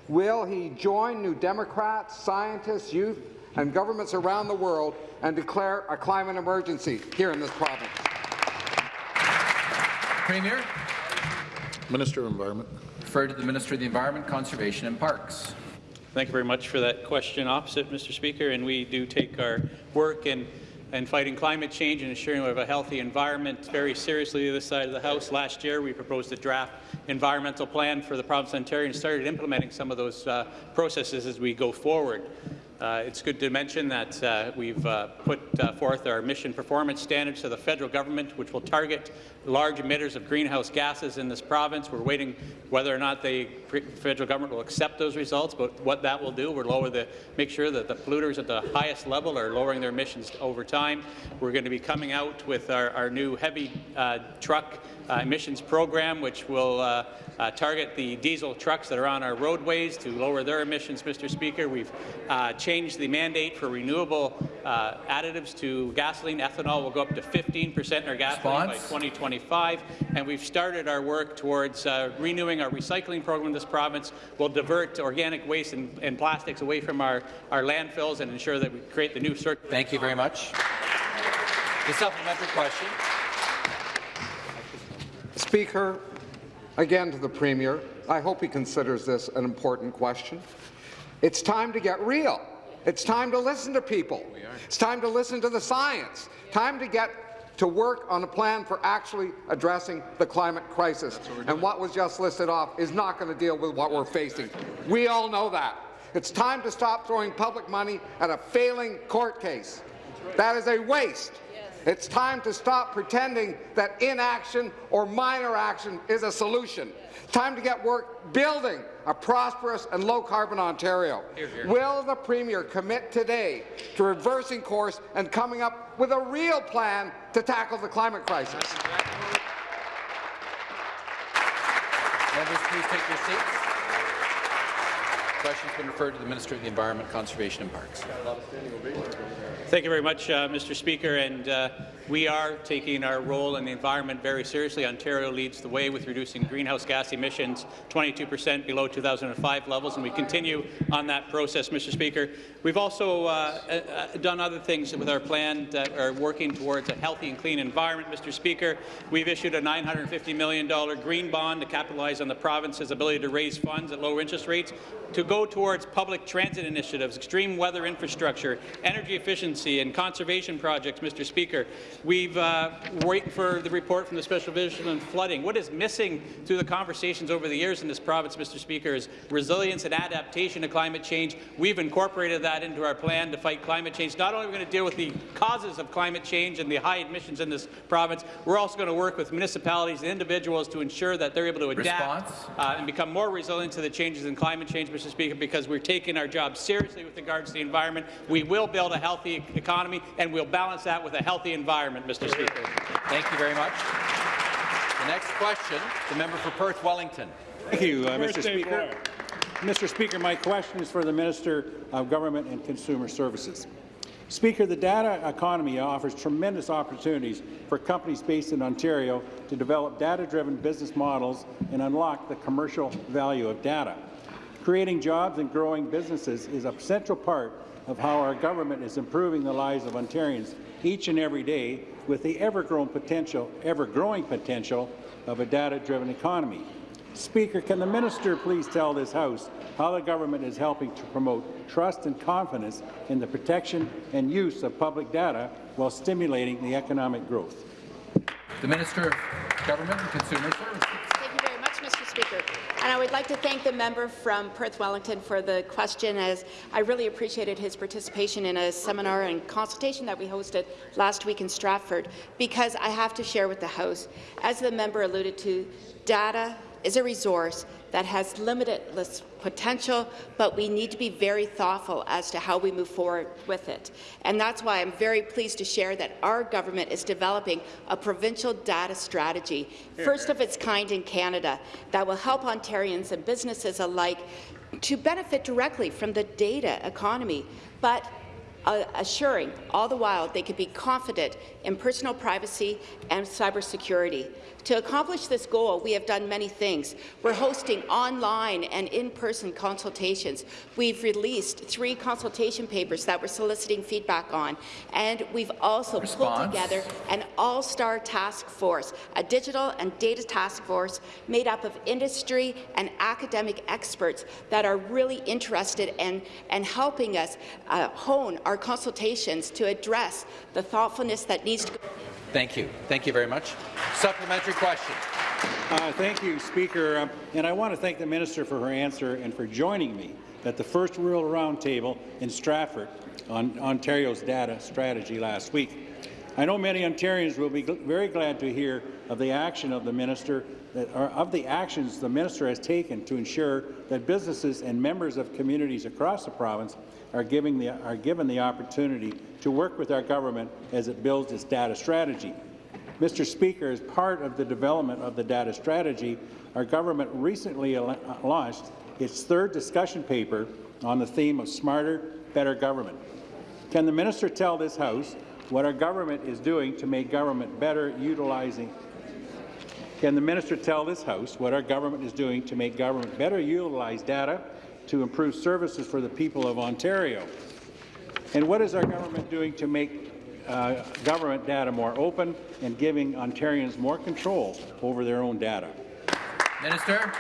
Will he join New Democrats, scientists, youth, and governments around the world and declare a climate emergency here in this province? Premier. Minister of Environment. Refer to the Minister of the Environment, Conservation and Parks. Thank you very much for that question opposite, Mr. Speaker. And we do take our work and and fighting climate change and ensuring we have a healthy environment very seriously this side of the House. Last year, we proposed a draft environmental plan for the province of Ontario and started implementing some of those uh, processes as we go forward. Uh, it's good to mention that uh, we've uh, put uh, forth our emission performance standards to the federal government, which will target large emitters of greenhouse gases in this province. We're waiting whether or not the federal government will accept those results, but what that will do, we'll lower the, make sure that the polluters at the highest level are lowering their emissions over time. We're going to be coming out with our, our new heavy uh, truck emissions program, which will uh, uh, target the diesel trucks that are on our roadways to lower their emissions, Mr. Speaker. We've uh, changed the mandate for renewable uh, additives to gasoline. Ethanol will go up to 15 percent in our gasoline Response? by 2025, and we've started our work towards uh, renewing our recycling program in this province. We'll divert organic waste and, and plastics away from our, our landfills and ensure that we create the new circuit. Thank you very much. The supplementary question. Speaker, again to the Premier, I hope he considers this an important question. It's time to get real. It's time to listen to people. It's time to listen to the science. Time to get to work on a plan for actually addressing the climate crisis. What and what was just listed off is not going to deal with what we're facing. We all know that. It's time to stop throwing public money at a failing court case. That is a waste. It's time to stop pretending that inaction or minor action is a solution. Time to get work building a prosperous and low-carbon Ontario. Here, here. Will the Premier commit today to reversing course and coming up with a real plan to tackle the climate crisis? Members, please take your seats. Question's been referred to the Minister of the Environment, Conservation and Parks. Thank you very much, uh, Mr. Speaker. And uh, we are taking our role in the environment very seriously. Ontario leads the way with reducing greenhouse gas emissions 22 percent below 2005 levels, and we continue on that process, Mr. Speaker. We've also uh, uh, done other things with our plan that are working towards a healthy and clean environment, Mr. Speaker. We've issued a $950 million green bond to capitalize on the province's ability to raise funds at lower interest rates to go towards public transit initiatives, extreme weather infrastructure, energy efficiency, and conservation projects, Mr. Speaker. We've uh, waiting for the report from the Special Division on flooding. What is missing through the conversations over the years in this province, Mr. Speaker, is resilience and adaptation to climate change. We've incorporated that into our plan to fight climate change. Not only are we going to deal with the causes of climate change and the high emissions in this province, we're also going to work with municipalities and individuals to ensure that they're able to adapt uh, and become more resilient to the changes in climate change, Mr. Speaker, because we're taking our job seriously with regards to the environment. We will build a healthy economy, and we'll balance that with a healthy environment, Mr. Speaker. Thank you very much. The next question, the member for Perth Wellington. Thank you, uh, Mr. Speaker. Mr. Speaker, my question is for the Minister of Government and Consumer Services. Speaker, the data economy offers tremendous opportunities for companies based in Ontario to develop data-driven business models and unlock the commercial value of data. Creating jobs and growing businesses is a central part of how our government is improving the lives of Ontarians each and every day with the ever-growing potential, ever-growing potential of a data-driven economy. Speaker, can the minister please tell this House how the government is helping to promote trust and confidence in the protection and use of public data while stimulating the economic growth? The Minister of Government and Consumer Services. Thank you very much, Mr. Speaker. And I would like to thank the member from Perth Wellington for the question, as I really appreciated his participation in a seminar and consultation that we hosted last week in Stratford, because I have to share with the House, as the member alluded to, data is a resource that has limitless potential, but we need to be very thoughtful as to how we move forward with it. And that's why I'm very pleased to share that our government is developing a provincial data strategy, first of its kind in Canada, that will help Ontarians and businesses alike to benefit directly from the data economy, but uh, assuring all the while they could be confident in personal privacy and cybersecurity. To accomplish this goal, we have done many things. We're hosting online and in-person consultations. We've released three consultation papers that we're soliciting feedback on, and we've also Response. pulled together an all-star task force, a digital and data task force made up of industry and academic experts that are really interested in, in helping us uh, hone our consultations to address the thoughtfulness that needs to Thank you. Thank you very much. Supplementary question. Uh, thank you, Speaker. Um, and I want to thank the minister for her answer and for joining me at the first Rural Roundtable in Stratford on Ontario's data strategy last week. I know many Ontarians will be gl very glad to hear of the action of the minister that, or of the actions the minister has taken to ensure that businesses and members of communities across the province are, giving the, are given the opportunity to work with our government as it builds its data strategy. Mr. Speaker, as part of the development of the data strategy, our government recently launched its third discussion paper on the theme of smarter, better government. Can the minister tell this House what our government is doing to make government better utilizing can the minister tell this House what our government is doing to make government better utilize data to improve services for the people of Ontario? And what is our government doing to make uh, government data more open and giving Ontarians more control over their own data? Minister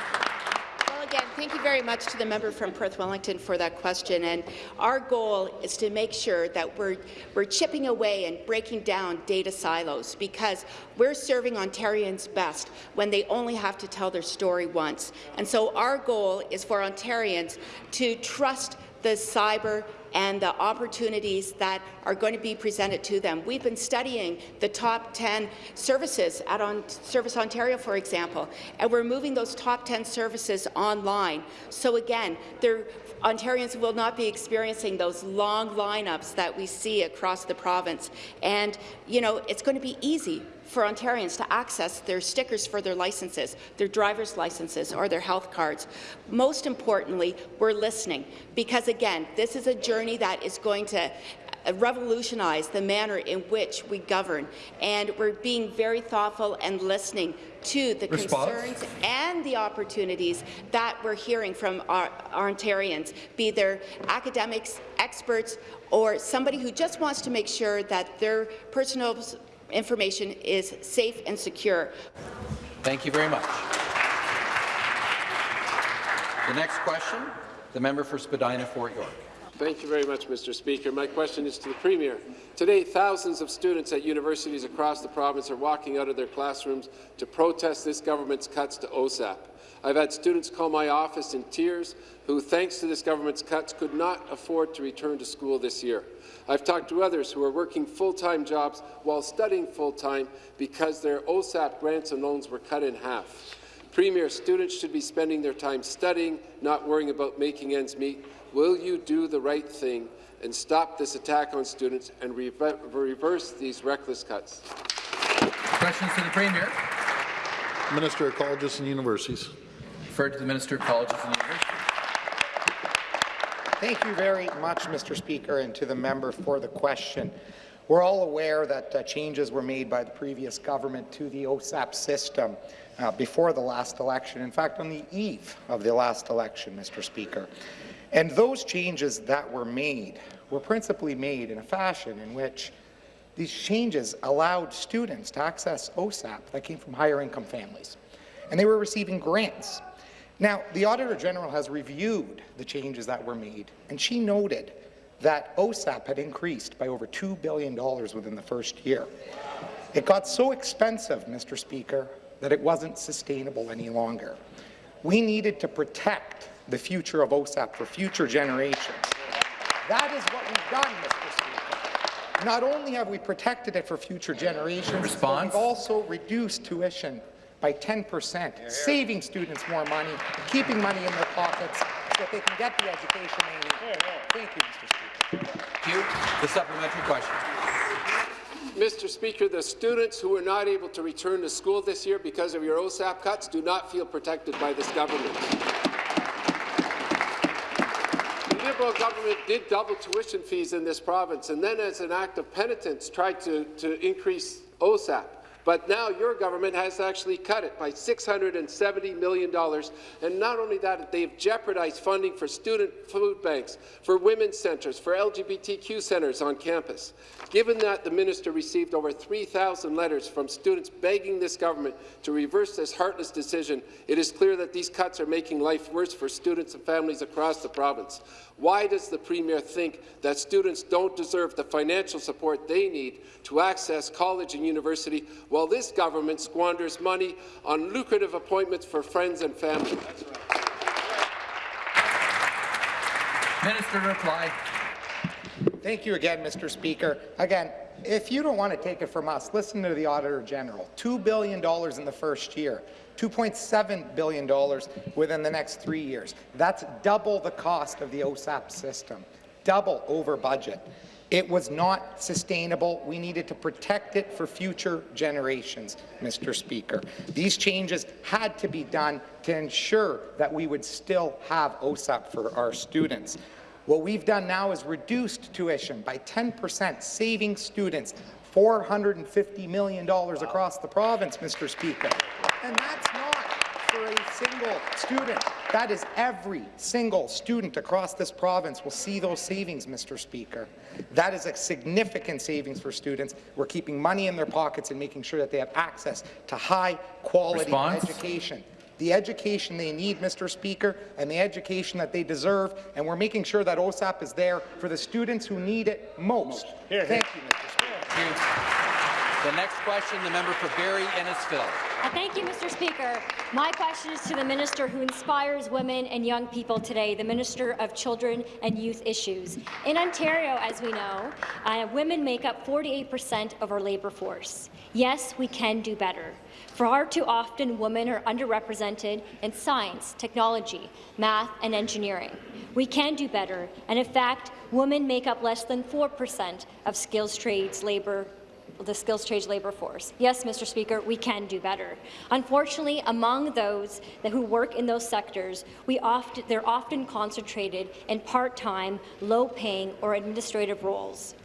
thank you very much to the member from Perth Wellington for that question. And our goal is to make sure that we're, we're chipping away and breaking down data silos because we're serving Ontarians best when they only have to tell their story once. And so our goal is for Ontarians to trust the cyber and the opportunities that are going to be presented to them. We've been studying the top 10 services at on Service Ontario, for example, and we're moving those top 10 services online. So again, Ontarians will not be experiencing those long lineups that we see across the province. And, you know, it's going to be easy for Ontarians to access their stickers for their licenses, their driver's licenses or their health cards. Most importantly, we're listening because, again, this is a journey that is going to uh, revolutionize the manner in which we govern. And we're being very thoughtful and listening to the Response. concerns and the opportunities that we're hearing from our, our Ontarians, be they academics, experts, or somebody who just wants to make sure that their personal information is safe and secure. Thank you very much. The next question, the member for Spadina Fort York. Thank you very much, Mr. Speaker. My question is to the Premier. Today, thousands of students at universities across the province are walking out of their classrooms to protest this government's cuts to OSAP. I've had students call my office in tears who, thanks to this government's cuts, could not afford to return to school this year. I've talked to others who are working full-time jobs while studying full-time because their OSAP grants and loans were cut in half. Premier, students should be spending their time studying, not worrying about making ends meet. Will you do the right thing and stop this attack on students and re reverse these reckless cuts? Questions to the Premier. Minister of Colleges and Universities. Referred to the Minister of Colleges and Universities. Thank you very much, Mr. Speaker, and to the member for the question. We're all aware that uh, changes were made by the previous government to the OSAP system uh, before the last election, in fact, on the eve of the last election, Mr. Speaker. And those changes that were made were principally made in a fashion in which these changes allowed students to access OSAP that came from higher income families. And they were receiving grants now, the Auditor General has reviewed the changes that were made, and she noted that OSAP had increased by over $2 billion within the first year. It got so expensive, Mr. Speaker, that it wasn't sustainable any longer. We needed to protect the future of OSAP for future generations. That is what we've done, Mr. Speaker. Not only have we protected it for future generations, Response? but we've also reduced tuition by 10 percent, saving students more money, keeping money in their pockets so that they can get the education they need. Thank you, Mr. Speaker. Thank you. The supplementary question. Mr. Speaker, the students who were not able to return to school this year because of your OSAP cuts do not feel protected by this government. The Liberal government did double tuition fees in this province and then as an act of penitence tried to, to increase OSAP. But now your government has actually cut it by $670 million. And not only that, they've jeopardized funding for student food banks, for women's centres, for LGBTQ centres on campus. Given that the minister received over 3,000 letters from students begging this government to reverse this heartless decision, it is clear that these cuts are making life worse for students and families across the province. Why does the Premier think that students don't deserve the financial support they need to access college and university while this government squanders money on lucrative appointments for friends and family. Minister reply. Thank you again, Mr. Speaker. Again, if you don't want to take it from us, listen to the Auditor General. $2 billion in the first year, $2.7 billion within the next three years. That's double the cost of the OSAP system, double over budget. It was not sustainable. We needed to protect it for future generations, Mr. Speaker. These changes had to be done to ensure that we would still have OSAP for our students. What we've done now is reduced tuition by 10%, saving students $450 million across the province, Mr. Speaker. And that's not for a single student. That is every single student across this province will see those savings, Mr. Speaker. That is a significant savings for students. We're keeping money in their pockets and making sure that they have access to high-quality education the education they need, Mr. Speaker, and the education that they deserve, and we're making sure that OSAP is there for the students who need it most. Here, Thank you, Mr. Speaker. The next question, the member for Barrie Innisfil. Uh, Thank you, Mr. Speaker. My question is to the minister who inspires women and young people today, the Minister of Children and Youth Issues. In Ontario, as we know, uh, women make up 48 percent of our labour force. Yes, we can do better. Far too often, women are underrepresented in science, technology, math, and engineering. We can do better, and in fact, women make up less than 4 percent of skills trades labour the skills trades labour force. Yes, Mr. Speaker, we can do better. Unfortunately, among those that who work in those sectors, we often, they're often concentrated in part-time, low-paying or administrative roles.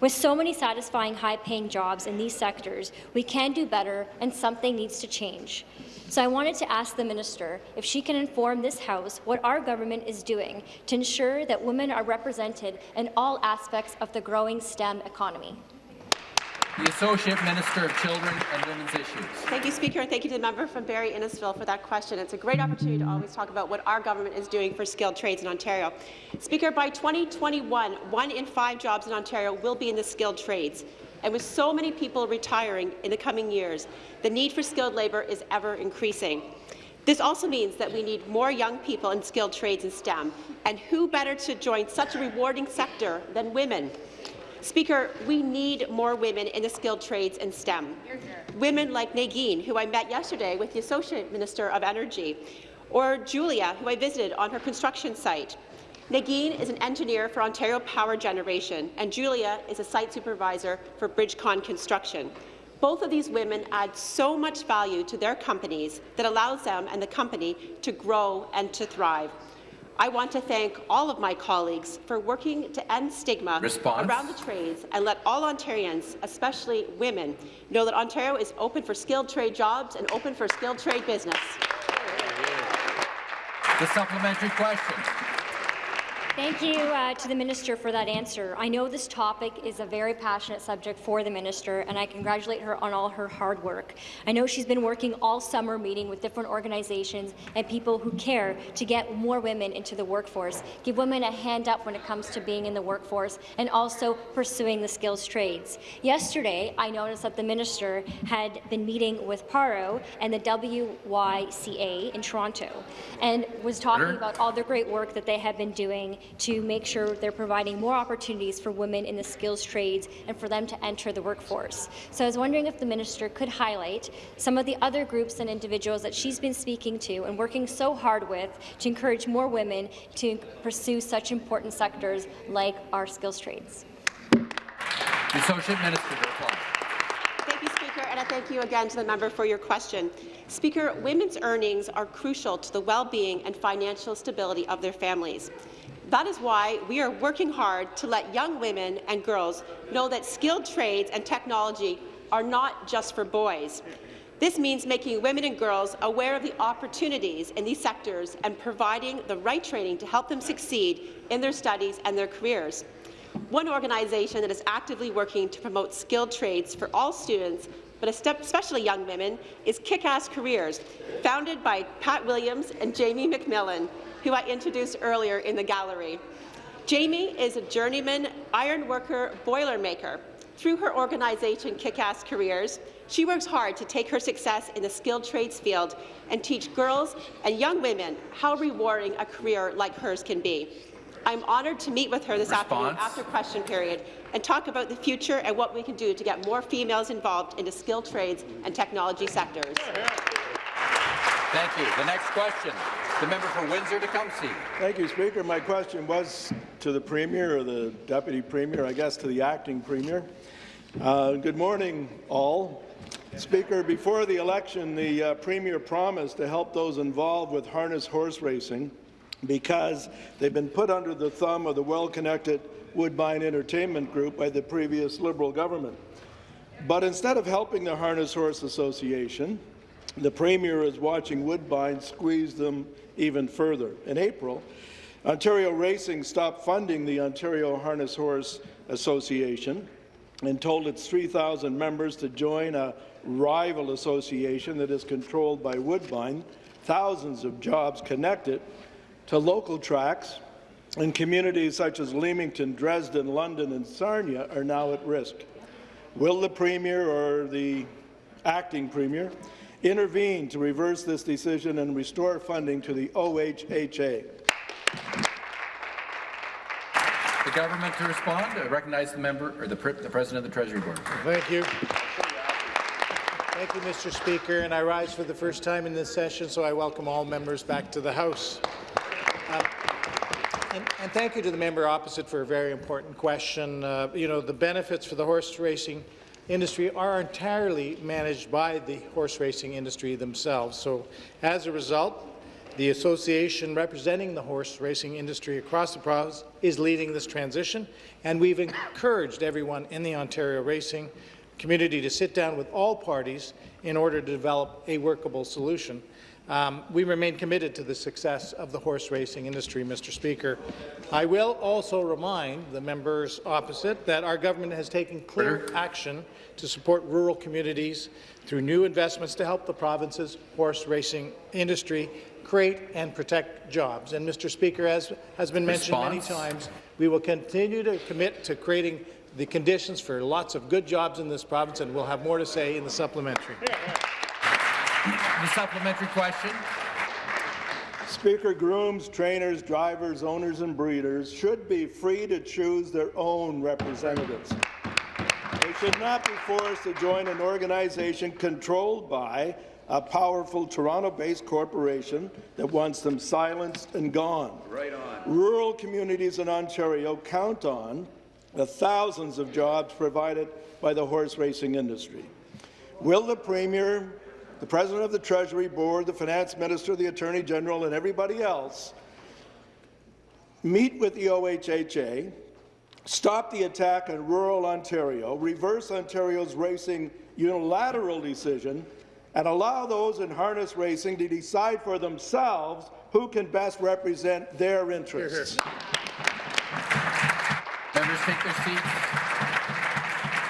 With so many satisfying high-paying jobs in these sectors, we can do better and something needs to change. So I wanted to ask the minister if she can inform this House what our government is doing to ensure that women are represented in all aspects of the growing STEM economy. The Associate Minister of Children and Women's Issues. Thank you, Speaker, and thank you to the member from Barrie Innisfil for that question. It's a great opportunity to always talk about what our government is doing for skilled trades in Ontario. Speaker, by 2021, one in five jobs in Ontario will be in the skilled trades. And with so many people retiring in the coming years, the need for skilled labour is ever increasing. This also means that we need more young people in skilled trades and STEM. And who better to join such a rewarding sector than women? Speaker, we need more women in the skilled trades and STEM. Women like Nagin, who I met yesterday with the Associate Minister of Energy, or Julia, who I visited on her construction site. Nagin is an engineer for Ontario Power Generation, and Julia is a site supervisor for Bridgecon Construction. Both of these women add so much value to their companies that allows them and the company to grow and to thrive. I want to thank all of my colleagues for working to end stigma Response. around the trades and let all Ontarians, especially women, know that Ontario is open for skilled trade jobs and open for skilled trade business. The supplementary question. Thank you uh, to the minister for that answer. I know this topic is a very passionate subject for the minister, and I congratulate her on all her hard work. I know she's been working all summer meeting with different organizations and people who care to get more women into the workforce, give women a hand up when it comes to being in the workforce, and also pursuing the skills trades. Yesterday, I noticed that the minister had been meeting with PARO and the WYCA in Toronto, and was talking about all the great work that they have been doing to make sure they're providing more opportunities for women in the skills trades and for them to enter the workforce. So I was wondering if the minister could highlight some of the other groups and individuals that she's been speaking to and working so hard with to encourage more women to pursue such important sectors like our skills trades. The Associate Minister to reply. Thank you, Speaker, and I thank you again to the member for your question. Speaker, women's earnings are crucial to the well-being and financial stability of their families. That is why we are working hard to let young women and girls know that skilled trades and technology are not just for boys. This means making women and girls aware of the opportunities in these sectors and providing the right training to help them succeed in their studies and their careers. One organization that is actively working to promote skilled trades for all students, but especially young women, is Kick-Ass Careers, founded by Pat Williams and Jamie McMillan, who I introduced earlier in the gallery. Jamie is a journeyman iron worker boilermaker. Through her organization, Kick-Ass Careers, she works hard to take her success in the skilled trades field and teach girls and young women how rewarding a career like hers can be. I'm honoured to meet with her this afternoon after question period and talk about the future and what we can do to get more females involved in the skilled trades and technology sectors. Thank you. The next question, the member for Windsor-Tecumseh. Thank you, Speaker. My question was to the Premier or the Deputy Premier, I guess to the Acting Premier. Uh, good morning, all. Speaker, before the election, the uh, Premier promised to help those involved with harness horse racing because they've been put under the thumb of the well-connected Woodbine Entertainment Group by the previous Liberal government. But instead of helping the Harness Horse Association, the Premier is watching Woodbine squeeze them even further. In April, Ontario Racing stopped funding the Ontario Harness Horse Association and told its 3,000 members to join a rival association that is controlled by Woodbine. Thousands of jobs connected to local tracks in communities such as Leamington, Dresden, London and Sarnia are now at risk. Will the Premier or the acting Premier intervene to reverse this decision and restore funding to the OHHA? The government to respond. I recognize the member or the, the President of the Treasury Board. Thank you. Thank you, Mr. Speaker. And I rise for the first time in this session, so I welcome all members back to the House. Um, and, and thank you to the member opposite for a very important question. Uh, you know, the benefits for the horse racing industry are entirely managed by the horse racing industry themselves. So as a result, the association representing the horse racing industry across the province is leading this transition, and we've encouraged everyone in the Ontario racing community to sit down with all parties in order to develop a workable solution. Um, we remain committed to the success of the horse racing industry, Mr. Speaker. I will also remind the members opposite that our government has taken clear action to support rural communities through new investments to help the province's horse racing industry create and protect jobs. And, Mr. Speaker, as has been mentioned many times, we will continue to commit to creating the conditions for lots of good jobs in this province, and we'll have more to say in the supplementary. The supplementary question. Speaker, grooms, trainers, drivers, owners and breeders should be free to choose their own representatives. They should not be forced to join an organization controlled by a powerful Toronto-based corporation that wants them silenced and gone. Right on. Rural communities in Ontario count on the thousands of jobs provided by the horse racing industry. Will the Premier, the President of the Treasury Board, the Finance Minister, the Attorney General, and everybody else meet with the OHHA, stop the attack on rural Ontario, reverse Ontario's racing unilateral decision, and allow those in harness racing to decide for themselves who can best represent their interests. Members take their seats.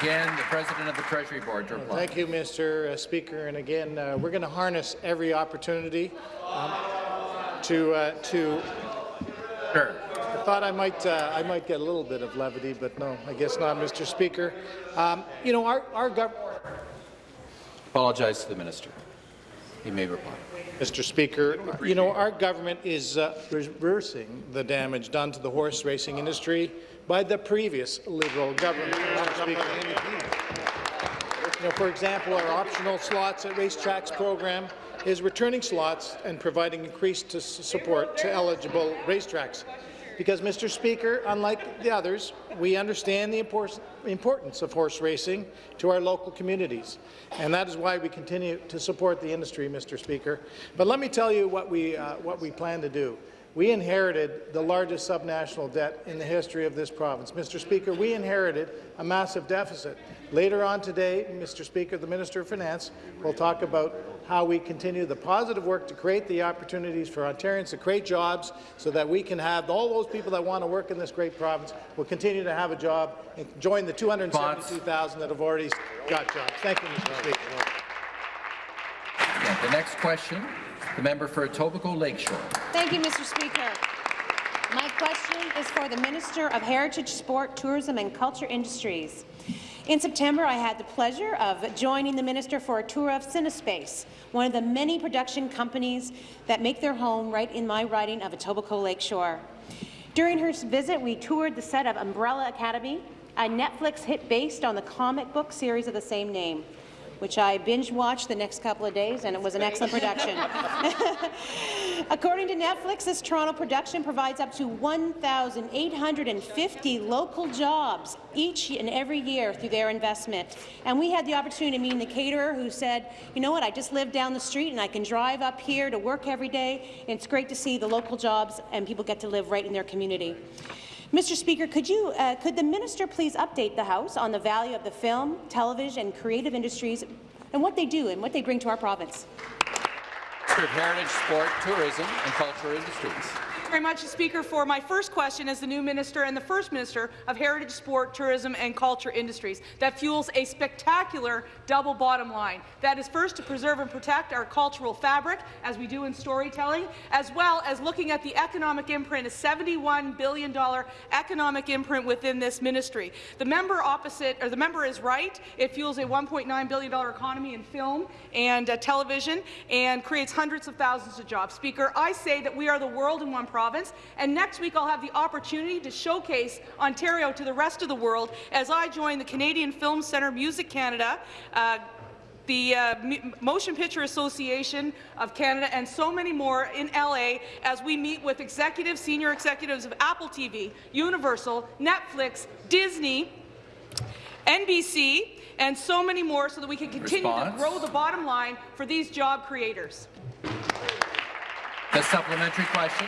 Again, the President of the Treasury Board to reply. Thank you, Mr. Speaker. And again, uh, we're going to harness every opportunity um, to uh, to. Sure. I thought I might uh, I might get a little bit of levity, but no, I guess not, Mr. Speaker. Um, you know, our our government. Apologize to the minister. He may reply. Mr. Speaker, you know, our government is uh, reversing the damage done to the horse racing industry by the previous Liberal government. You know, for example, our optional slots at racetracks program is returning slots and providing increased support to eligible racetracks. Because, Mr. Speaker, unlike the others, we understand the importance of horse racing to our local communities, and that is why we continue to support the industry, Mr. Speaker. But let me tell you what we, uh, what we plan to do. We inherited the largest subnational debt in the history of this province. Mr. Speaker, we inherited a massive deficit. Later on today, Mr. Speaker, the Minister of Finance will talk about how we continue the positive work to create the opportunities for Ontarians to create jobs so that we can have all those people that want to work in this great province will continue to have a job and join the 272,000 that have already got jobs. Thank you, Mr. Speaker. Yeah, the next question, the member for Etobicoke Lakeshore. Thank you, Mr. Speaker. My question is for the Minister of Heritage, Sport, Tourism and Culture Industries. In September, I had the pleasure of joining the minister for a tour of Cinespace, one of the many production companies that make their home right in my riding of Etobicoke Lakeshore. During her visit, we toured the set of Umbrella Academy, a Netflix hit based on the comic book series of the same name which I binge-watched the next couple of days, and it was an excellent production. [laughs] According to Netflix, this Toronto production provides up to 1,850 local jobs each and every year through their investment. And we had the opportunity to meet the caterer who said, you know what, I just live down the street and I can drive up here to work every day, and it's great to see the local jobs and people get to live right in their community. Mr. Speaker, could, you, uh, could the minister please update the House on the value of the film, television and creative industries and what they do and what they bring to our province? Minister Heritage, Sport, Tourism and Cultural Industries very much, Speaker, for my first question as the new minister and the first minister of Heritage, Sport, Tourism and Culture Industries that fuels a spectacular double bottom line. That is first to preserve and protect our cultural fabric, as we do in storytelling, as well as looking at the economic imprint, a $71 billion economic imprint within this ministry. The member opposite, or the member is right. It fuels a $1.9 billion economy in film and uh, television and creates hundreds of thousands of jobs. Speaker, I say that we are the world in one province. And next week, I'll have the opportunity to showcase Ontario to the rest of the world as I join the Canadian Film Centre Music Canada, uh, the uh, Motion Picture Association of Canada, and so many more in LA as we meet with executives, senior executives of Apple TV, Universal, Netflix, Disney, NBC, and so many more so that we can continue Response. to grow the bottom line for these job creators. The supplementary question.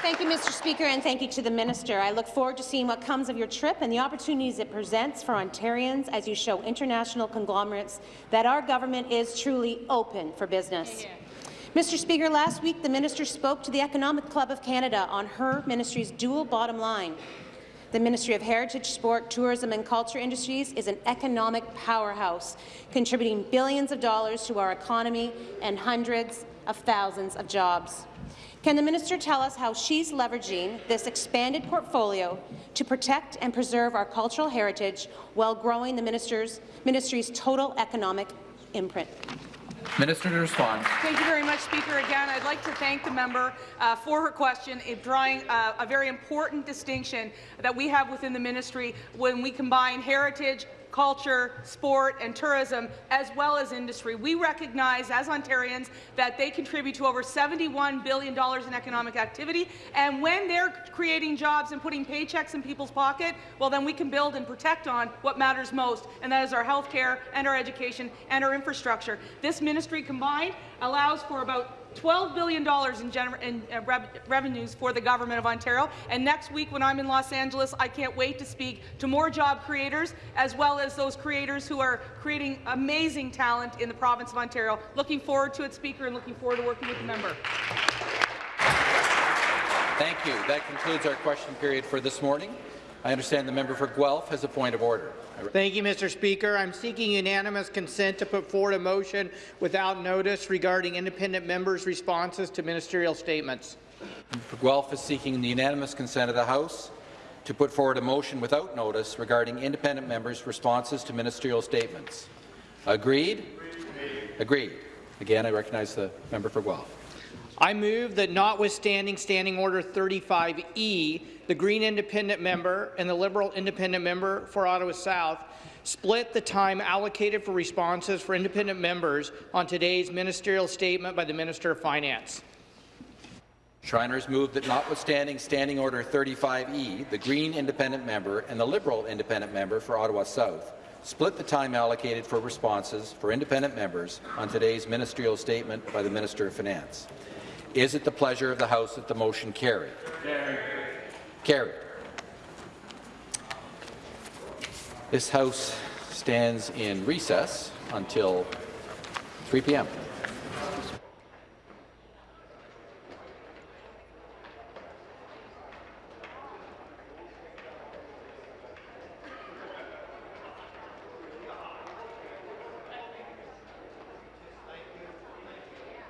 Thank you, Mr. Speaker, and thank you to the minister. I look forward to seeing what comes of your trip and the opportunities it presents for Ontarians as you show international conglomerates that our government is truly open for business. Mr. Speaker, last week the minister spoke to the Economic Club of Canada on her ministry's dual bottom line. The Ministry of Heritage, Sport, Tourism and Culture Industries is an economic powerhouse, contributing billions of dollars to our economy and hundreds of thousands of jobs. Can the minister tell us how she's leveraging this expanded portfolio to protect and preserve our cultural heritage while growing the minister's, ministry's total economic imprint? Minister to respond. Thank you very much, Speaker. Again, I'd like to thank the member uh, for her question, in drawing uh, a very important distinction that we have within the ministry when we combine heritage, culture, sport and tourism, as well as industry. We recognize as Ontarians that they contribute to over $71 billion in economic activity, and when they're creating jobs and putting paychecks in people's pocket, well, then we can build and protect on what matters most, and that is our health care and our education and our infrastructure. This ministry combined allows for about $12 billion in, in uh, rev revenues for the Government of Ontario. And next week, when I'm in Los Angeles, I can't wait to speak to more job creators, as well as those creators who are creating amazing talent in the province of Ontario. Looking forward to it, Speaker, and looking forward to working with the member. Thank you. That concludes our question period for this morning. I understand the member for Guelph has a point of order. Thank you, Mr. Speaker. I'm seeking unanimous consent to put forward a motion without notice regarding independent members' responses to ministerial statements. For Guelph is seeking the unanimous consent of the House to put forward a motion without notice regarding independent members' responses to ministerial statements. Agreed? Agreed. Again, I recognize the member for Guelph. I move that notwithstanding Standing Order 35E, the Green independent member and the Liberal independent member for Ottawa South split the time allocated for responses for independent members on today's ministerial statement by the Minister of Finance. Schreiner moved that notwithstanding Standing Order 35E, the Green independent member and the Liberal independent member for Ottawa South split the time allocated for responses for independent members on today's ministerial statement by the Minister of Finance. Is it the pleasure of the House that the motion carry? Carry. Carried. This House stands in recess until 3 p.m.